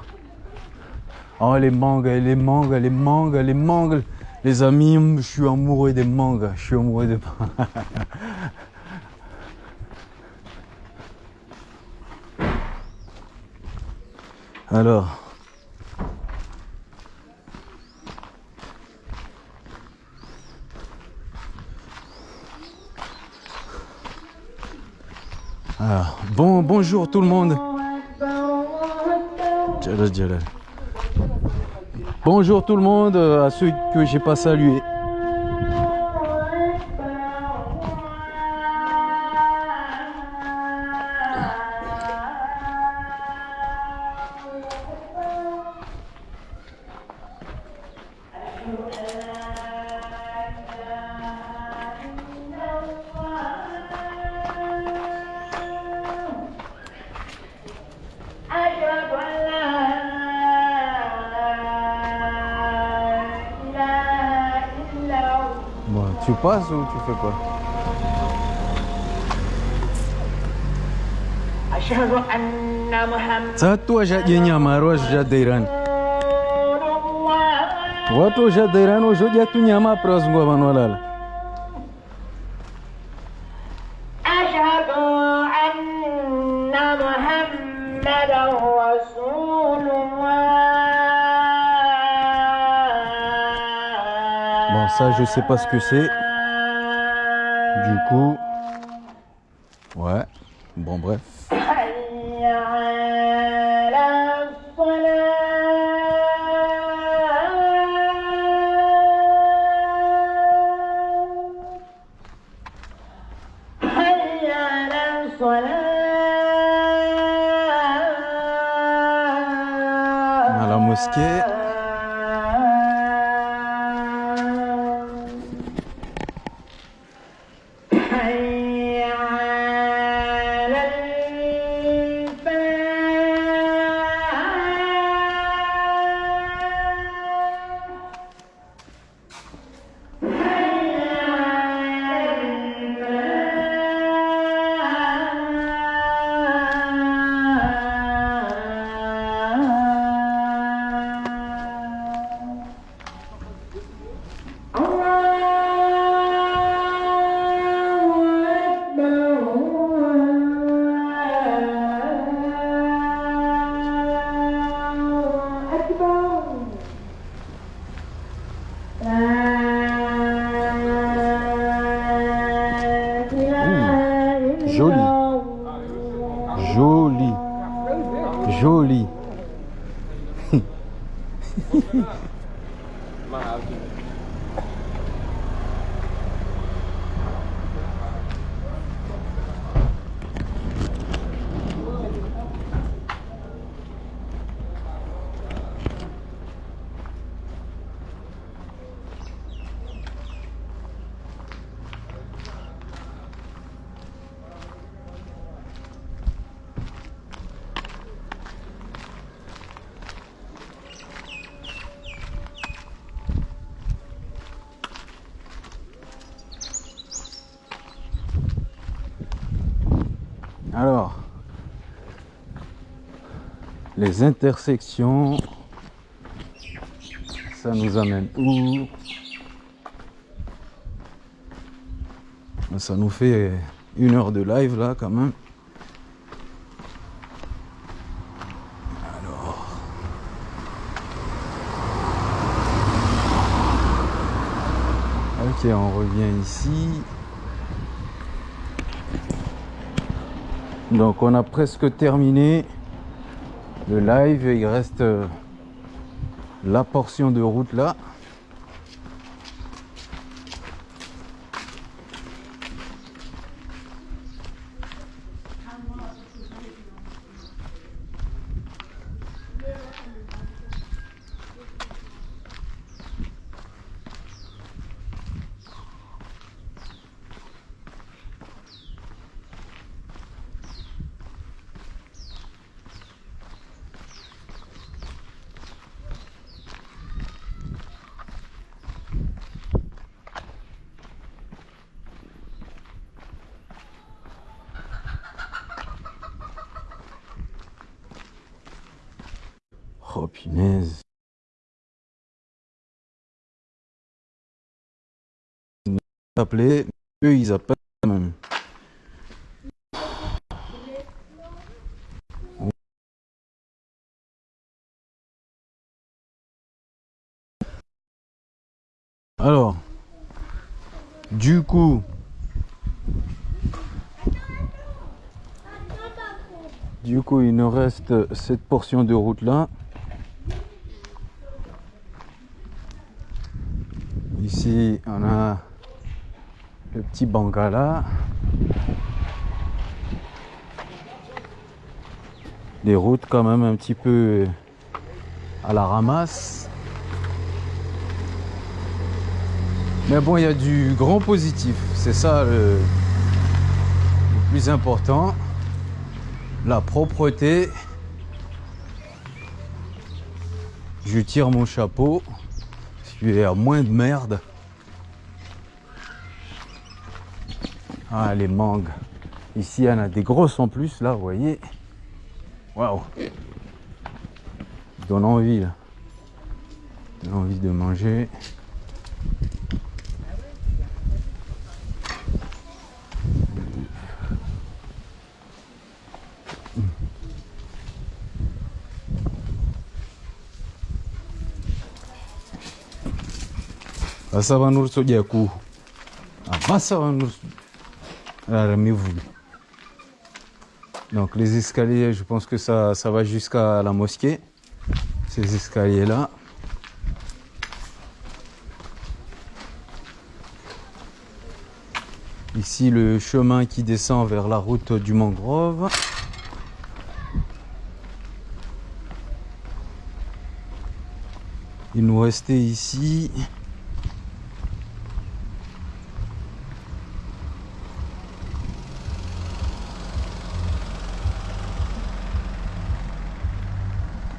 Oh, les mangues, les mangues, les mangues, les mangues. Les amis, je suis amoureux des mangues. Je suis amoureux des Alors. Alors, bon, bonjour tout le monde. Bonjour tout le monde, euh, à ceux que j'ai pas salués. ou pas Watu yenye Bon, ça je sais pas ce que c'est. Ouais. Bon, bref. À mosquée. Les intersections, ça nous amène où? Ça nous fait une heure de live là quand même. Alors. Ok, on revient ici. Donc on a presque terminé le live. Il reste euh, la portion de route là. Oh punaise. Appelé, eux ils appellent même. Alors, du coup, du coup, il nous reste cette portion de route là. Ici, on a le petit Bangala. Des routes quand même un petit peu à la ramasse. Mais bon, il y a du grand positif. C'est ça le, le plus important. La propreté. Je tire mon chapeau. Moins de merde. Ah, les mangues. Ici, il en a des grosses en plus, là, vous voyez. Waouh. Donne envie, là. Donne envie de manger. Basaba n'uruso ku basaba n'uruso Ramez-vous. Donc les escaliers, je pense que ça, ça va jusqu'à la mosquée. Ces escaliers-là. Ici le chemin qui descend vers la route du mangrove. Il nous restait ici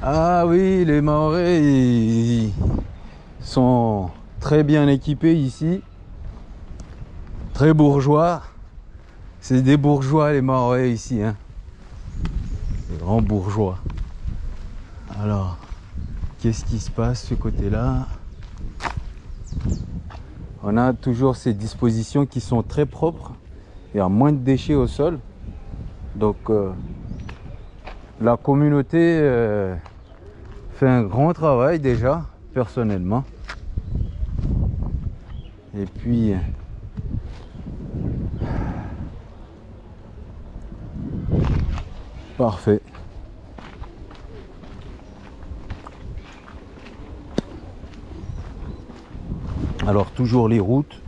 Ah oui, les Maorais ils sont très bien équipés ici. Très bourgeois. C'est des bourgeois les Maorais ici. Hein. Des grands bourgeois. Alors, qu'est-ce qui se passe ce côté-là? On a toujours ces dispositions qui sont très propres. Il y a moins de déchets au sol. Donc, euh, la communauté euh, fait un grand travail déjà, personnellement. Et puis... Parfait. Alors toujours les routes,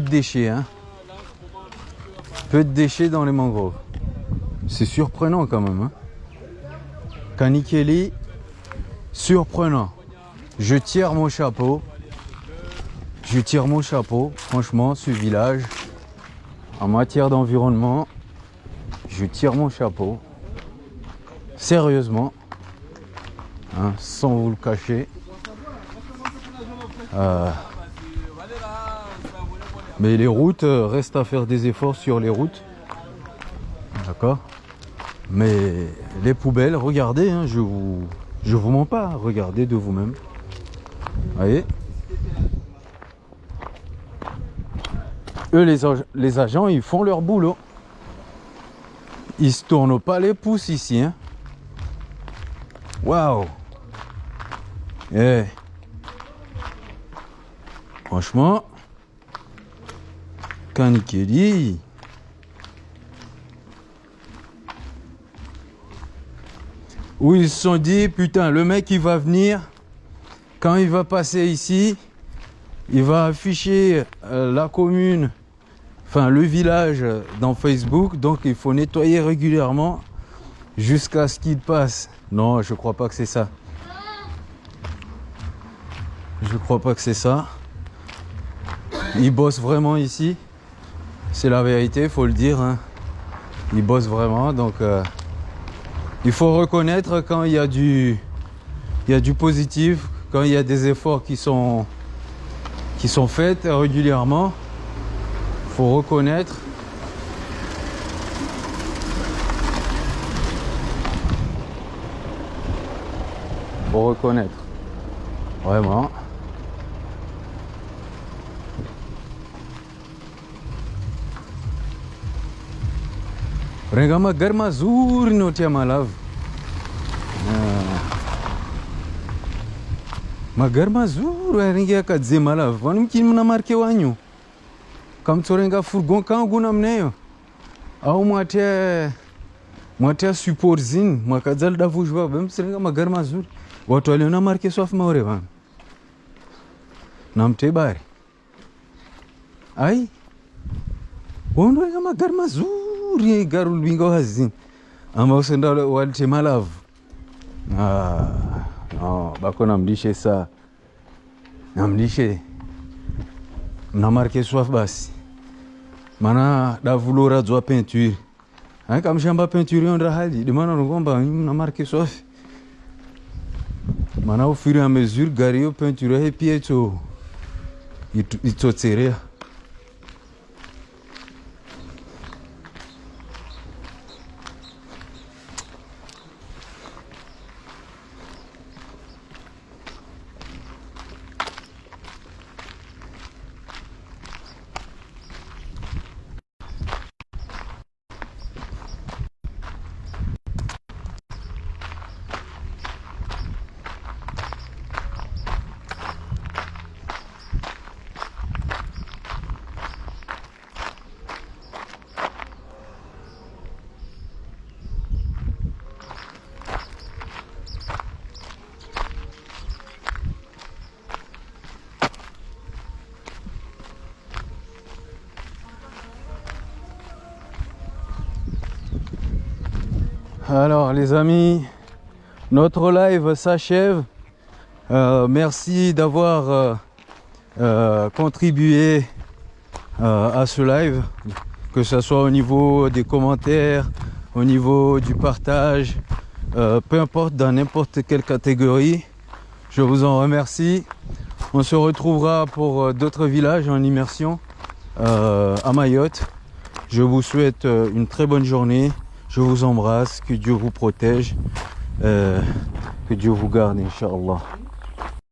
de déchets. Hein. Peu de déchets dans les mangroves. C'est surprenant quand même. Hein. Kanikeli, surprenant. Je tire mon chapeau. Je tire mon chapeau. Franchement, ce village, en matière d'environnement, je tire mon chapeau. Sérieusement hein, sans vous le cacher. Euh, mais les routes, euh, reste à faire des efforts sur les routes. D'accord Mais les poubelles, regardez, hein, je vous je vous mens pas, regardez de vous-même. Voyez Eux, les, les agents, ils font leur boulot. Ils se tournent pas les pouces ici. Hein. Waouh Eh Franchement, Kanikeli. Où ils se sont dit, putain, le mec il va venir, quand il va passer ici, il va afficher euh, la commune, enfin le village dans Facebook, donc il faut nettoyer régulièrement jusqu'à ce qu'il passe. Non, je crois pas que c'est ça. Je crois pas que c'est ça. Ils bossent vraiment ici. C'est la vérité, faut le dire. hein. Ils bossent vraiment, donc euh, il faut reconnaître quand il y a du, il y a du positif, quand il y a des efforts qui sont, qui sont faits régulièrement. Faut reconnaître. Faut reconnaître. Vraiment. renga magari mazuri notia malavu magari mazuri aringi akadzema lava vanu mukini muna marke wanyu. Kamutsorenga furgon kangu namuneyo au mwatia mwatia support zini mwakadza lidavuzhi vavo bemutsorenga magari mazuri watu waliona marke swafu maure vanu namutebari ai. Waunorenga magari mazuri nzuri garul binga wazi. Ambao senda walite malavu. Ah, no, bako namlishe saa namlishe. Mnamarke swaf basi. Mana davulora dzwa peinture aikamshamba peinture yondra hali. Dimana nongomba mnamarke swaf. Maana au fur et mesure gari yo peinture yaipia itso itotserea amis, notre live s'achève. Euh, merci d'avoir euh, euh, contribué à ce live, que ce soit au niveau des commentaires, au niveau du partage, peu importe, dans n'importe quelle catégorie. Je vous en remercie. On se retrouvera pour d'autres villages en immersion à Mayotte. Je vous souhaite une très bonne journée. Je vous embrasse. Que Dieu vous protège. Euh, que Dieu vous garde, Inch'Allah.